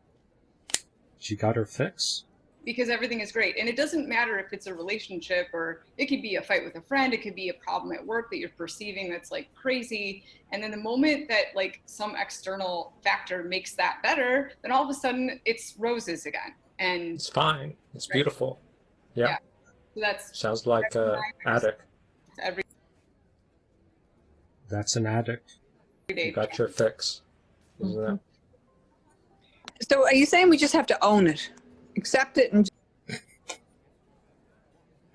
S1: She got her fix.
S20: Because everything is great. And it doesn't matter if it's a relationship or it could be a fight with a friend, it could be a problem at work that you're perceiving that's like crazy. And then the moment that like some external factor makes that better, then all of a sudden it's roses again. And
S17: It's fine. It's
S20: Right.
S17: beautiful. Yeah.
S20: Yeah. so that's
S17: Sounds like an addict.
S20: every
S1: That's an addict.
S20: day.
S17: You got your fix. Isn't it?
S20: So are you saying we just have to own it? Accept it and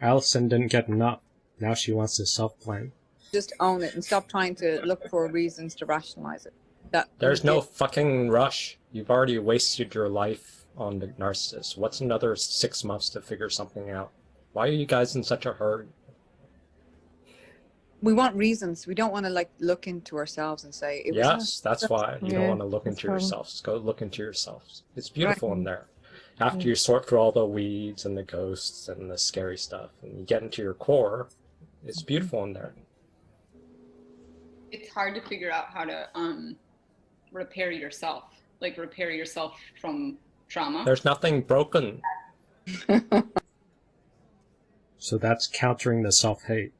S1: Allison didn't get enough. Now she wants to self-blame.
S21: just own it and stop trying to look for reasons to rationalize it. That
S17: There's no fucking rush. You've already wasted your life on the narcissist. What's another six months to figure something out? Why are you guys in such a hurry?
S21: we want reasons. We don't want to like look into ourselves and say it
S17: Yes,
S21: us.
S17: that's why you don't want to look into
S21: fine.
S17: yourselves. Go look into yourselves. It's beautiful
S21: Right.
S17: in there. After you sort through all the weeds and the ghosts and the scary stuff, and you get into your core, it's beautiful in there.
S20: it's hard to figure out how to um repair yourself. Like repair yourself from trauma.
S17: There's nothing broken.
S1: So that's countering the self-hate.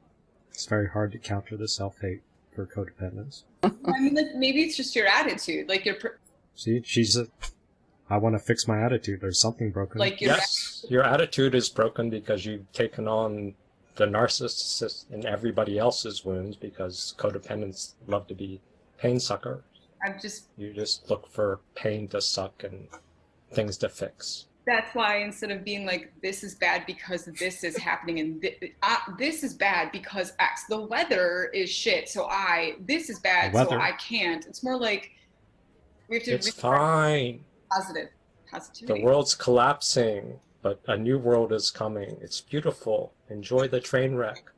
S1: It's very hard to counter the self-hate for codependence.
S20: I mean, like maybe it's just your attitude. Like your per-
S1: See, she's a, I want to fix my attitude. There's something broken.
S20: Like your
S17: Yes, your attitude is broken because you've taken on the narcissist and everybody else's wounds because codependents love to be pain suckers.
S20: I'm just
S17: You just look for pain to suck and things to fix.
S20: that's why instead of being like this is bad because this is happening and thi- uh, this is bad because x the weather is shit so i this is bad so i can't it's more like we have to
S17: It's fine.
S20: Positive
S17: The world's collapsing, but a new world is coming. It's beautiful. Enjoy the train wreck.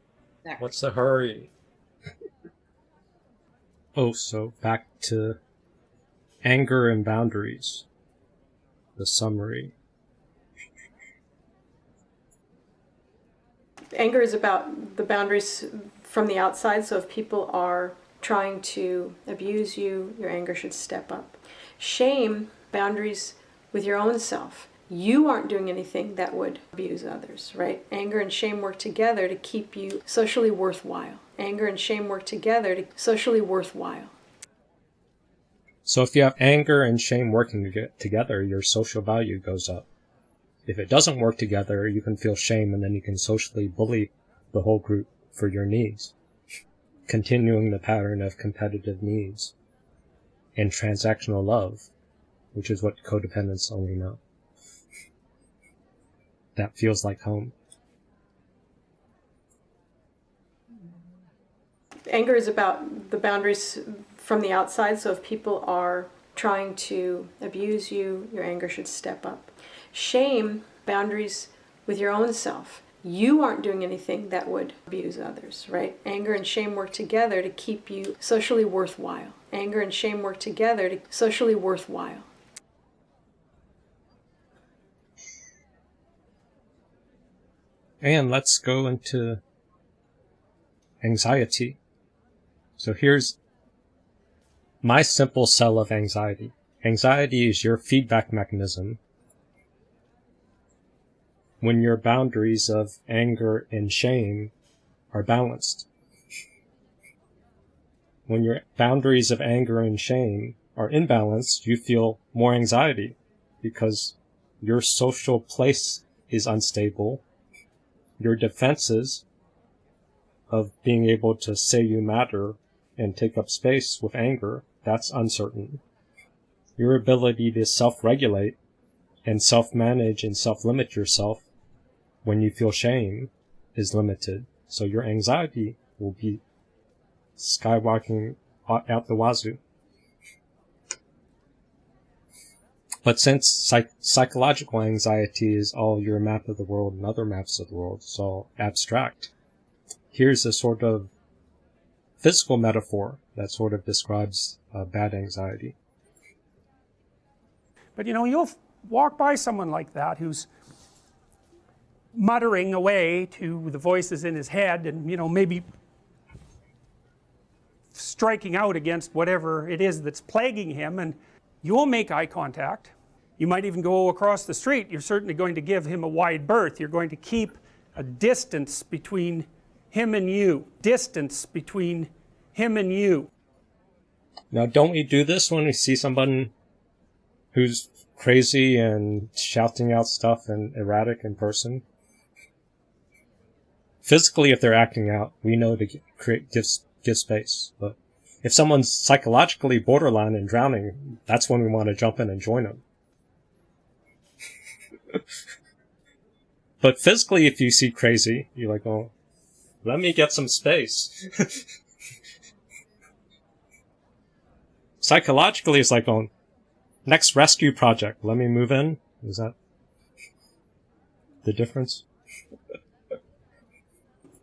S20: Exactly.
S17: What's the hurry?
S1: Oh, so back to anger and boundaries. The summary.
S13: anger is about the boundaries from the outside. So if people are trying to abuse you, your anger should step up. Shame, boundaries with your own self. You aren't doing anything that would abuse others, right? Anger and shame work together to keep you socially worthwhile. Anger and shame work together to socially worthwhile.
S1: So if you have anger and shame working together, your social value goes up. If it doesn't work together, you can feel shame and then you can socially bully the whole group for your needs, continuing the pattern of competitive needs and transactional love, which is what codependents only know. That feels like home.
S13: Anger is about the boundaries from the outside, so if people are trying to abuse you, your anger should step up. Shame, boundaries with your own self. You aren't doing anything that would abuse others, right? Anger and shame work together to keep you socially worthwhile. Anger and shame work together to socially worthwhile.
S1: And let's go into anxiety. So here's my simple cell of anxiety. Anxiety is your feedback mechanism when your boundaries of anger and shame are balanced. When your boundaries of anger and shame are imbalanced, you feel more anxiety because your social place is unstable. Your defenses of being able to say you matter and take up space with anger, that's uncertain. Your ability to self-regulate and self-manage and self-limit yourself when you feel shame is limited. So your anxiety will be skyrocketing out the wazoo. But since psych- psychological anxiety is all your map of the world and other maps of the world, all abstract. Here's a sort of physical metaphor that sort of describes uh, bad anxiety.
S22: But you know, you'll walk by someone like that who's muttering away to the voices in his head and you know maybe striking out against whatever it is that's plaguing him and you will make eye contact you might even go across the street you're certainly going to give him a wide berth you're going to keep a distance between him and you distance between him and you
S1: Now, don't we do this when we see someone who's crazy and shouting out stuff and erratic in person? Physically, if they're acting out, we know to create give give space. But if someone's psychologically borderline and drowning, that's when we want to jump in and join them. but physically, if you see crazy, you're like, oh, let me get some space. Psychologically, it's like, oh, next rescue project, let me move in. Is that the difference?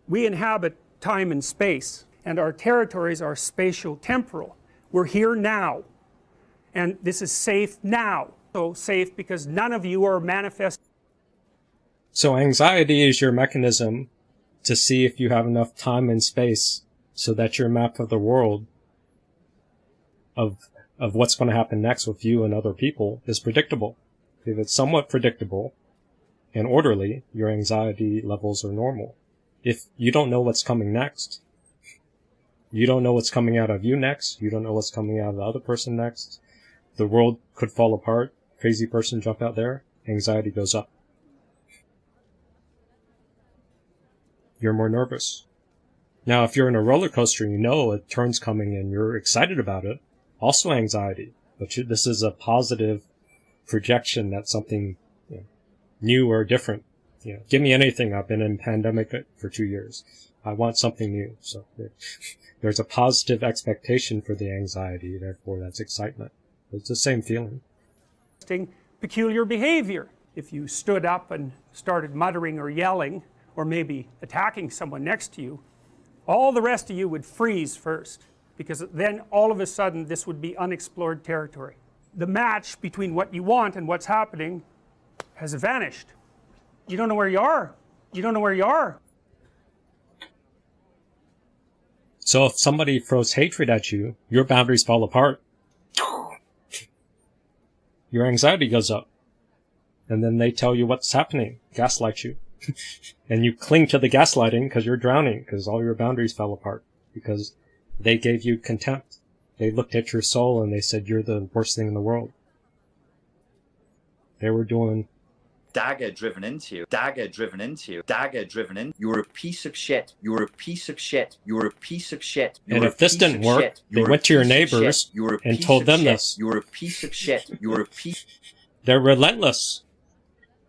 S22: we inhabit time and space and our territories are spatial temporal we're here now and this is safe now so safe because none of you are manifest
S1: So anxiety is your mechanism to see if you have enough time and space so that your map of the world of of what's going to happen next with you and other people is predictable. If it's somewhat predictable and orderly, your anxiety levels are normal. If you don't know what's coming next, you don't know what's coming out of you next, you don't know what's coming out of the other person next, the world could fall apart, crazy person jump out there, anxiety goes up. You're more nervous. Now, if you're in a roller coaster and you know a turn's coming and you're excited about it, also anxiety. But you, this is a positive projection that something you know, new or different. You know, give me anything. I've been in pandemic for two years. I want something new. So there's a positive expectation for the anxiety. Therefore, that's excitement. It's the same feeling.
S22: peculiar behavior if you stood up and started muttering or yelling or maybe attacking someone next to you all the rest of you would freeze first because then all of a sudden this would be unexplored territory the match between what you want and what's happening has vanished you don't know where you are you don't know where you are
S1: So if somebody throws hatred at you, your boundaries fall apart. Your anxiety goes up. and then they tell you what's happening, gaslight you. and you cling to the gaslighting because you're drowning because all your boundaries fell apart because they gave you contempt. They looked at your soul and they said you're the worst thing in the world. They were doing
S4: dagger driven into you, dagger driven into you, dagger driven in. You're a piece of shit. You're a piece of shit. You're a piece of shit. You're
S1: and if this didn't work,
S4: shit.
S1: they
S4: You're
S1: went to your
S4: piece of shit.
S1: neighbors and told them
S4: shit.
S1: this.
S4: You're a piece of shit. You're a piece.
S1: They're relentless.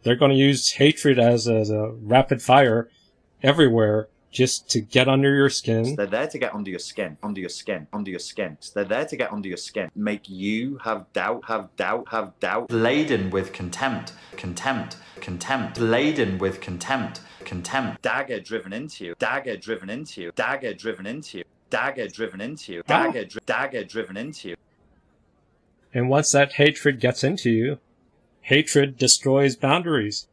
S1: They're going to use hatred as, as a rapid fire everywhere just to get under your skin.
S4: They're there to get under your skin, under your skin, under your skin. They're there to get under your skin, make you have doubt, have doubt, have doubt. Laden with contempt, contempt, contempt. Laden with contempt, contempt. Dagger driven into you, dagger driven into you, dagger driven into you, dagger driven into you, dagger, dri- dagger driven into you.
S1: And once that hatred gets into you, hatred destroys boundaries.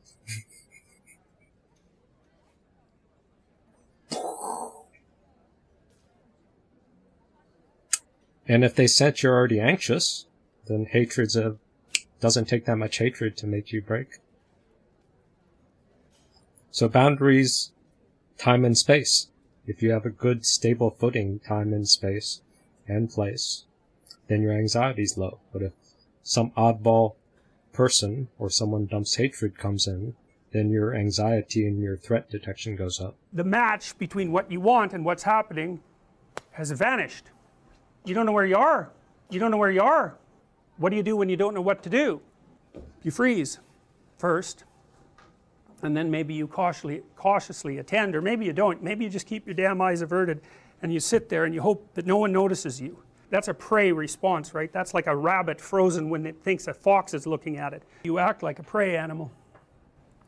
S1: And if they sense you're already anxious, then hatred's a doesn't take that much hatred to make you break. So boundaries, time and space. If you have a good stable footing, time and space and place, then your anxiety's low. But if some oddball person or someone dumps hatred comes in, then your anxiety and your threat detection goes up.
S22: The match between what you want and what's happening has vanished. You don't know where you are. You don't know where you are. What do you do when you don't know what to do? You freeze first, and then maybe you cautiously, cautiously attend, or maybe you don't. Maybe you just keep your damn eyes averted and you sit there and you hope that no one notices you. That's a prey response, right? That's like a rabbit frozen when it thinks a fox is looking at it. You act like a prey animal.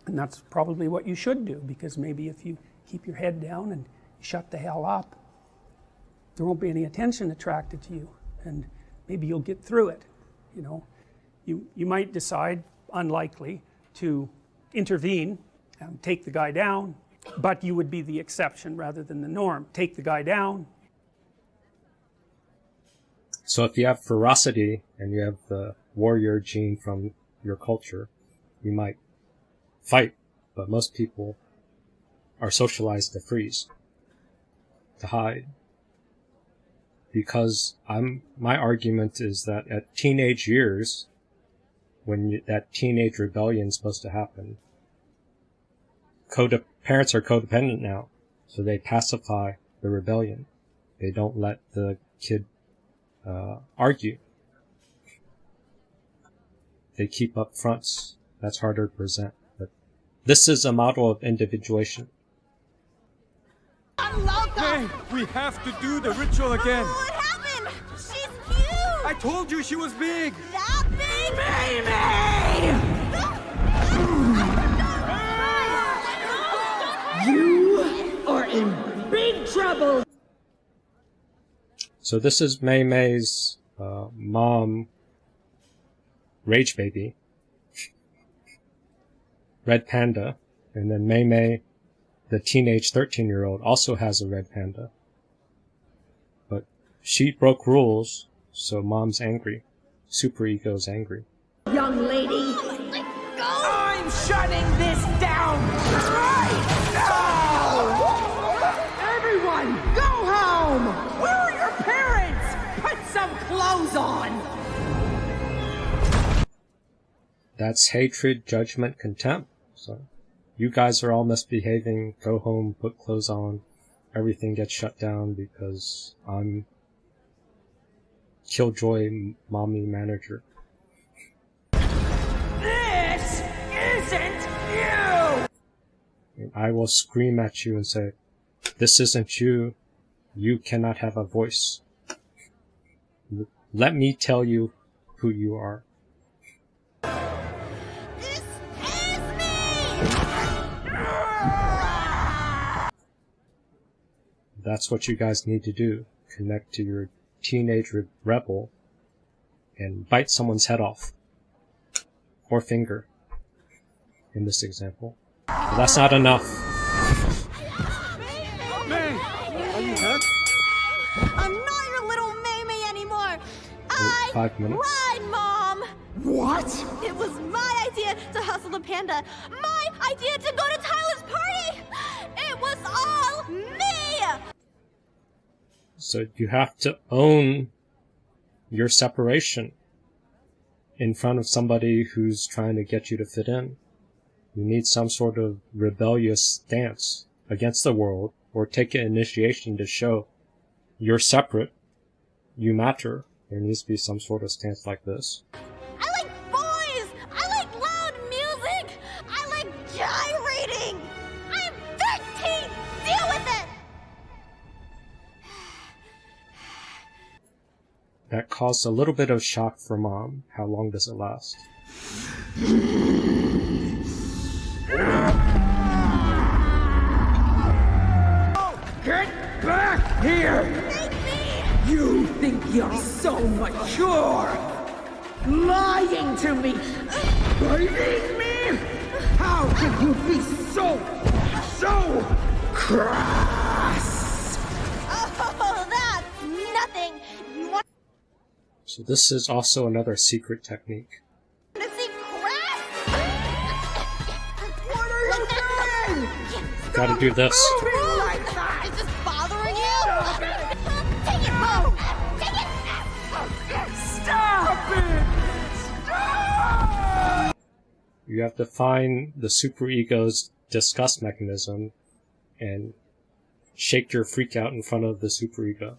S22: And that's probably what you should do because maybe if you keep your head down and shut the hell up, there won't be any attention attracted to you and maybe you'll get through it you know. You you might decide unlikely to intervene and take the guy down but you would be the exception rather than the norm. Take the guy down.
S1: So if you have ferocity and you have the warrior gene from your culture, you might fight, but most people are socialized to freeze, to hide. Because I'm, my argument is that at teenage years, when you, that teenage rebellion is supposed to happen, code, parents are codependent now, so they pacify the rebellion. They don't let the kid uh, argue. They keep up fronts. That's harder to present. But this is a model of individuation.
S23: Hey, we have to do the ritual again.
S24: What happened? She's huge!
S23: I told you she was big.
S24: That big?
S25: You are in big trouble.
S1: So this is Mei Mei's uh, mom, Rage Baby, Red Panda, and then Mei Mei, the teenage 13 year old, also has a red panda. But she broke rules, so mom's angry. Super ego's angry.
S25: Young lady. I'm shutting this down right now! Everyone, go home! Where are your parents? Put some clothes on!
S1: That's hatred, judgment, contempt. So you guys are all misbehaving. Go home, put clothes on. Everything gets shut down because I'm Killjoy mommy manager.
S25: This isn't you!
S1: And I will scream at you and say, this isn't you. You cannot have a voice. Let me tell you who you are. That's what you guys need to do. Connect to your teenage rebel and bite someone's head off. Or finger. In this example. But that's not enough.
S23: Mei, are you hurt?
S24: I'm not your little Mei Mei anymore. I
S1: Five minutes.
S24: lied, Mom.
S25: What?
S24: It was my idea to hustle the panda. My idea to go to Tyler's party. It was all me.
S1: So you have to own your separation in front of somebody who's trying to get you to fit in. You need some sort of rebellious stance against the world or take an initiation to show you're separate, you matter. There needs to be some sort of stance like this. That caused a little bit of shock for mom. How long does it last?
S25: Get back here! You think you're so mature! Lying to me! Biting me! How can you be so, so crass?
S1: So this is also another secret technique.
S24: to see crass?
S25: What are you doing?
S1: Gotta do this.
S25: Oh like that!
S24: Is this bothering you? Take it home. Take it.
S25: Stop it! Stop!
S1: You have to find the superego's disgust mechanism and shake your freak out in front of the superego.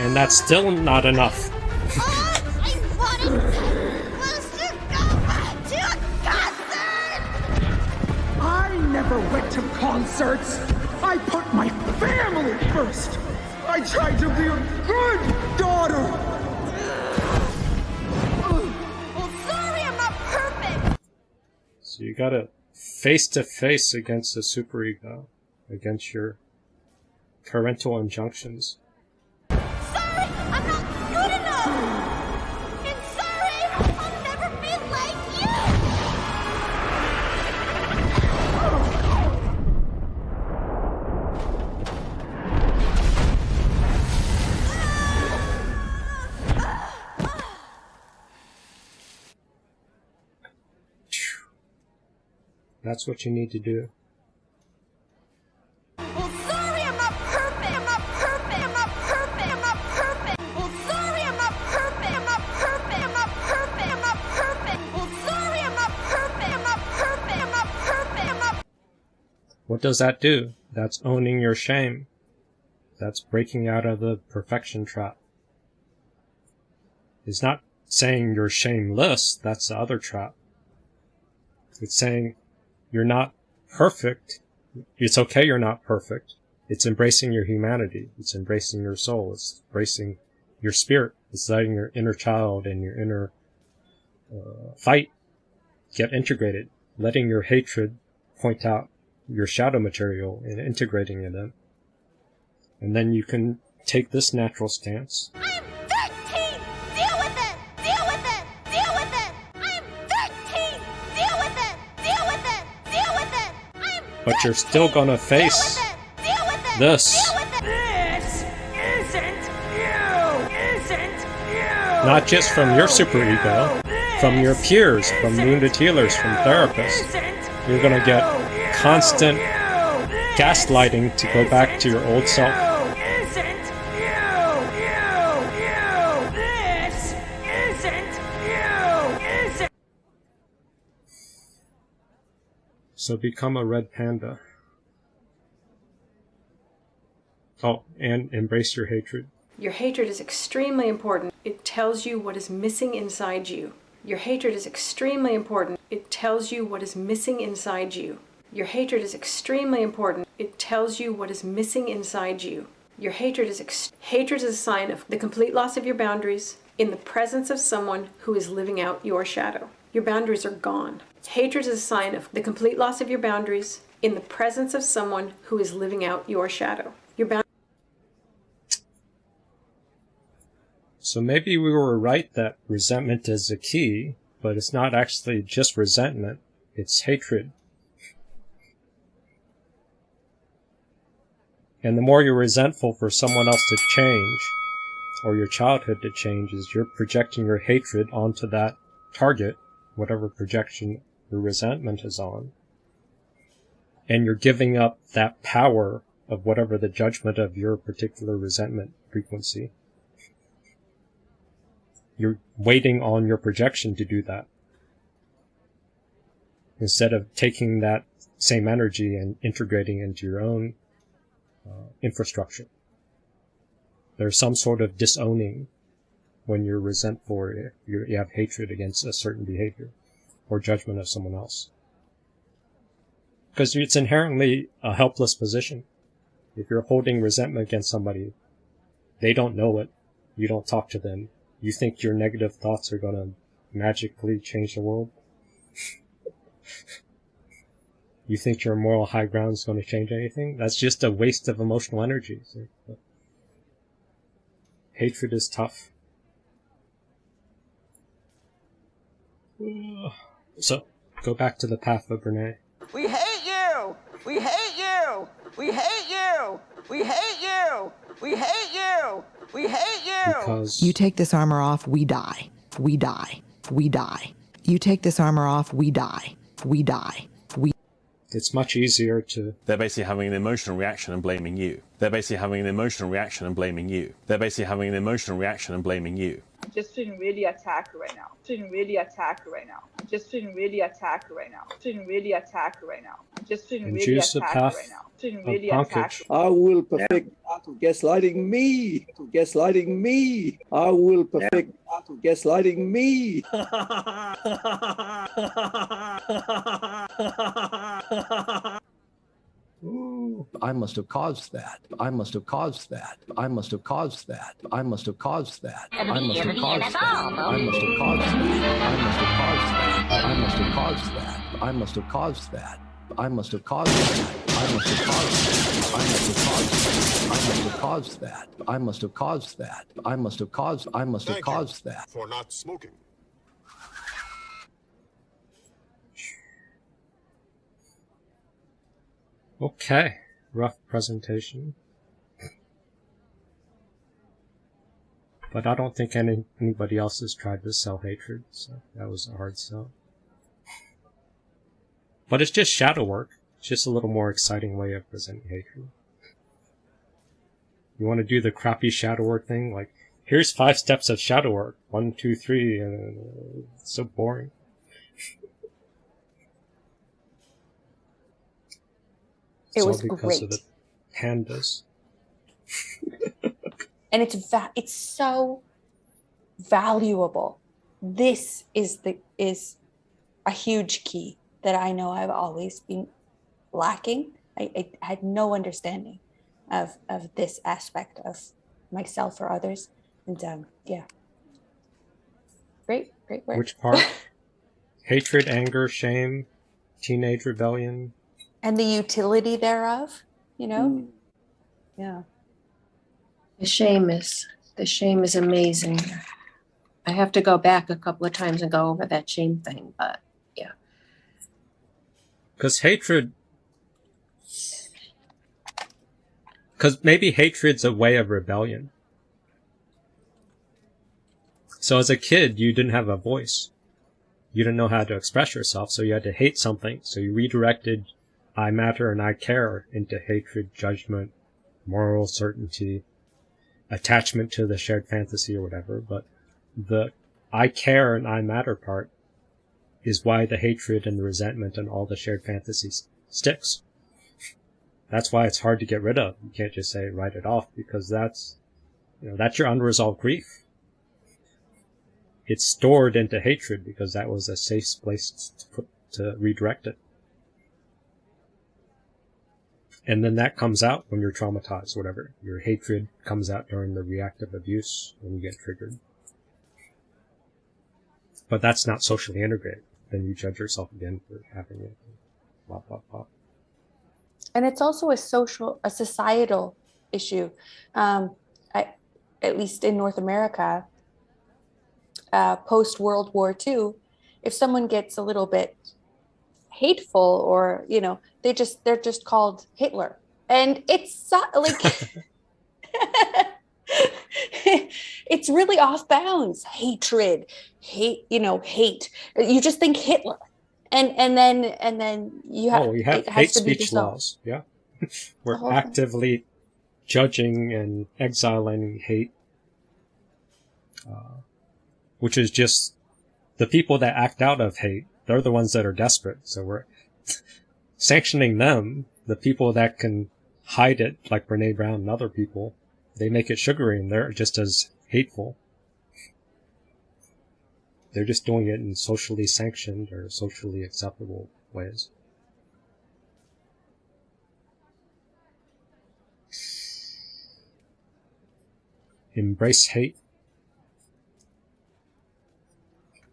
S1: And that's still not enough.
S24: I wanted was to go to a concert.
S25: I never went to concerts. I put my family first. I tried to be a good daughter.
S24: Well, sorry, I'm not perfect.
S1: So you gotta face to face against the superego, against your parental injunctions.
S24: Sorry, I'm not good enough. And sorry, I'll never be like you.
S1: That's what you need to do. What does that do? That's owning your shame. That's breaking out of the perfection trap. It's not saying you're shameless, that's the other trap. It's saying you're not perfect. It's okay you're not perfect. It's embracing your humanity. It's embracing your soul. It's embracing your spirit. It's letting your inner child and your inner uh, fight get integrated. Letting your hatred point out your shadow material and integrating it in. And then you can take this natural stance.
S24: I'm 13. Deal with it. Deal with it. Deal with it. I'm 13. Deal with it. Deal with it. Deal with it. I'm
S1: But you're still gonna face this.
S25: This isn't you! Isn't you!
S1: Not just from your superego, from your peers, from wounded healers, from therapists. You're gonna get constant gaslighting to go back to your old self.
S25: Isn't you! You! You! This isn't you! Isn't
S1: So become a red panda. Oh, and embrace your hatred.
S13: Your hatred is extremely important. It tells you what is missing inside you. Your hatred is extremely important. It tells you what is missing inside you. Your hatred is extremely important. It tells you what is missing inside you. Your hatred is hatred is a sign of the complete loss of your boundaries in the presence of someone who is living out your shadow. Your boundaries are gone. Hatred is a sign of the complete loss of your boundaries in the presence of someone who is living out your shadow. Your boundaries
S1: So maybe we were right that resentment is the key, but it's not actually just resentment, it's hatred. And the more you're resentful for someone else to change, or your childhood to change is you're projecting your hatred onto that target, whatever projection your resentment is on. And you're giving up that power of whatever the judgment of your particular resentment frequency. You're waiting on your projection to do that. Instead of taking that same energy and integrating into your own uh, infrastructure. There's some sort of disowning when you're resentful or you you have hatred against a certain behavior or judgment of someone else. Because it's inherently a helpless position. If you're holding resentment against somebody, they don't know it. You don't talk to them. You think your negative thoughts are going to magically change the world? you think your moral high ground is going to change anything? That's just a waste of emotional energy. So, hatred is tough. So, go back to the path of Brene.
S2: We hate you! We hate you! We hate you! We hate you! We hate you! We hate you!
S1: Because
S6: You take this armor off, we die. We die. We die. You take this armor off, we die. We die. We
S1: it's much easier to
S26: They're basically having an emotional reaction and blaming you. They're basically having an emotional reaction and blaming you. They're basically having an emotional reaction and blaming you.
S7: I'm just feeling really attacked right now. Feeling really attacked right now. I'm just feeling really attacked right now. Feeling really attacked right now. I'm just feeling
S1: And
S7: really
S1: choose the
S7: attacked
S1: path
S7: right now. Feeling
S1: of
S7: really
S27: I will perfect art of gaslighting me. To gaslighting me. I will perfect art of gaslighting me.
S28: I must have caused that. I must have caused that. I must have caused that. I must have caused that. I must have caused that. I must have caused that. I must have caused that. I must have caused that. I must have caused that. I must have caused that. I must have caused that. I must have caused that. I must have caused. That. I must have caused.
S29: I Thank you
S28: caused that.
S29: For not smoking.
S1: Okay, rough presentation. But I don't think any anybody else has tried to sell hatred, so that was a hard sell. But it's just shadow work. It's just a little more exciting way of presenting hatred. You want to do the crappy shadow work thing? Like, here's five steps of shadow work. One, two, three. And it's so boring.
S12: It was
S1: of
S12: great.
S1: the pandas.
S12: and it's va- it's so valuable this is the is a huge key that i know i've always been lacking i, I had no understanding of of this aspect of myself or others and um yeah great great work
S1: Which part? Hatred, anger, shame, teenage rebellion.
S12: and the utility thereof you know
S1: Hmm.
S12: yeah
S30: The shame is the shame is amazing. I have to go back a couple of times and go over that shame thing, but yeah.
S1: Because hatred. Because maybe hatred's a way of rebellion. So as a kid, you didn't have a voice. You didn't know how to express yourself, so you had to hate something. So you redirected I matter and I care into hatred, judgment, moral certainty, attachment to the shared fantasy or whatever. But the I care and I matter part is why the hatred and the resentment and all the shared fantasies sticks. That's why it's hard to get rid of. You can't just say write it off because that's, you know, that's your unresolved grief. It's stored into hatred because that was a safe place to put, to redirect it. And then that comes out when you're traumatized, whatever. Your hatred comes out during the reactive abuse when you get triggered. But that's not socially integrated. Then you judge yourself again for having it. Blah, blah, blah.
S12: and it's also a social a societal issue um, I, at least in north america uh, post world war ii if someone gets a little bit hateful or you know they just they're just called hitler and it's like it's really off bounds. Hatred, hate, you know, hate. You just think Hitler. And and then and then you have
S1: oh, we have
S12: it has
S1: hate
S12: to
S1: speech laws. Yeah, we're
S12: thing.
S1: actively judging and exiling hate, uh, which is just the people that act out of hate. They're the ones that are desperate. So we're sanctioning them. The people that can hide it, like Brene Brown and other people, they make it sugary and they're just as hateful. They're just doing it in socially sanctioned or socially acceptable ways. Embrace hate.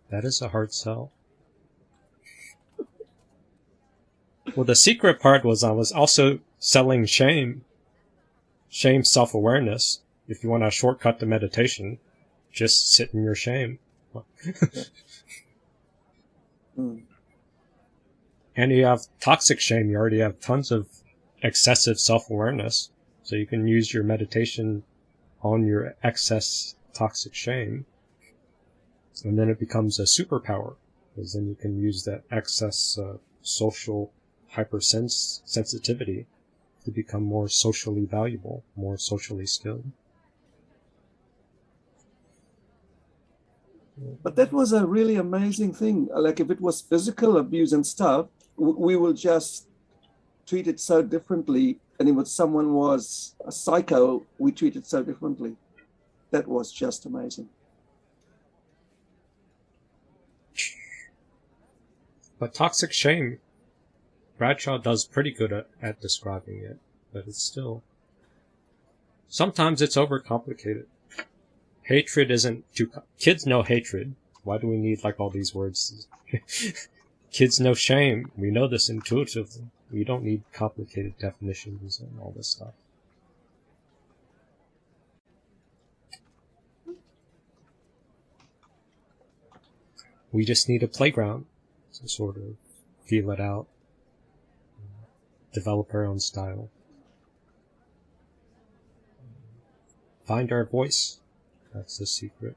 S1: That is a hard sell. Well, the secret part was I was also selling shame. Shame self awareness. If you want to shortcut to meditation, just sit in your shame.
S27: Mm.
S1: And you have toxic shame. You already have tons of excessive self awareness. So you can use your meditation on your excess toxic shame. And then it becomes a superpower. Because then you can use that excess uh, social hypersens- sensitivity to become more socially valuable, more socially skilled.
S27: But that was a really amazing thing. Like if it was physical abuse and stuff, we will just treat it so differently. And if someone was a psycho, we treat it so differently. That was just amazing.
S1: But toxic shame, Bradshaw does pretty good at, at describing it, but it's still. Sometimes it's overcomplicated. Hatred isn't too. Kids know hatred. Why do we need like all these words? Kids know shame. We know this intuitively. We don't need complicated definitions and all this stuff. We just need a playground to sort of feel it out, develop our own style, find our voice. That's the secret.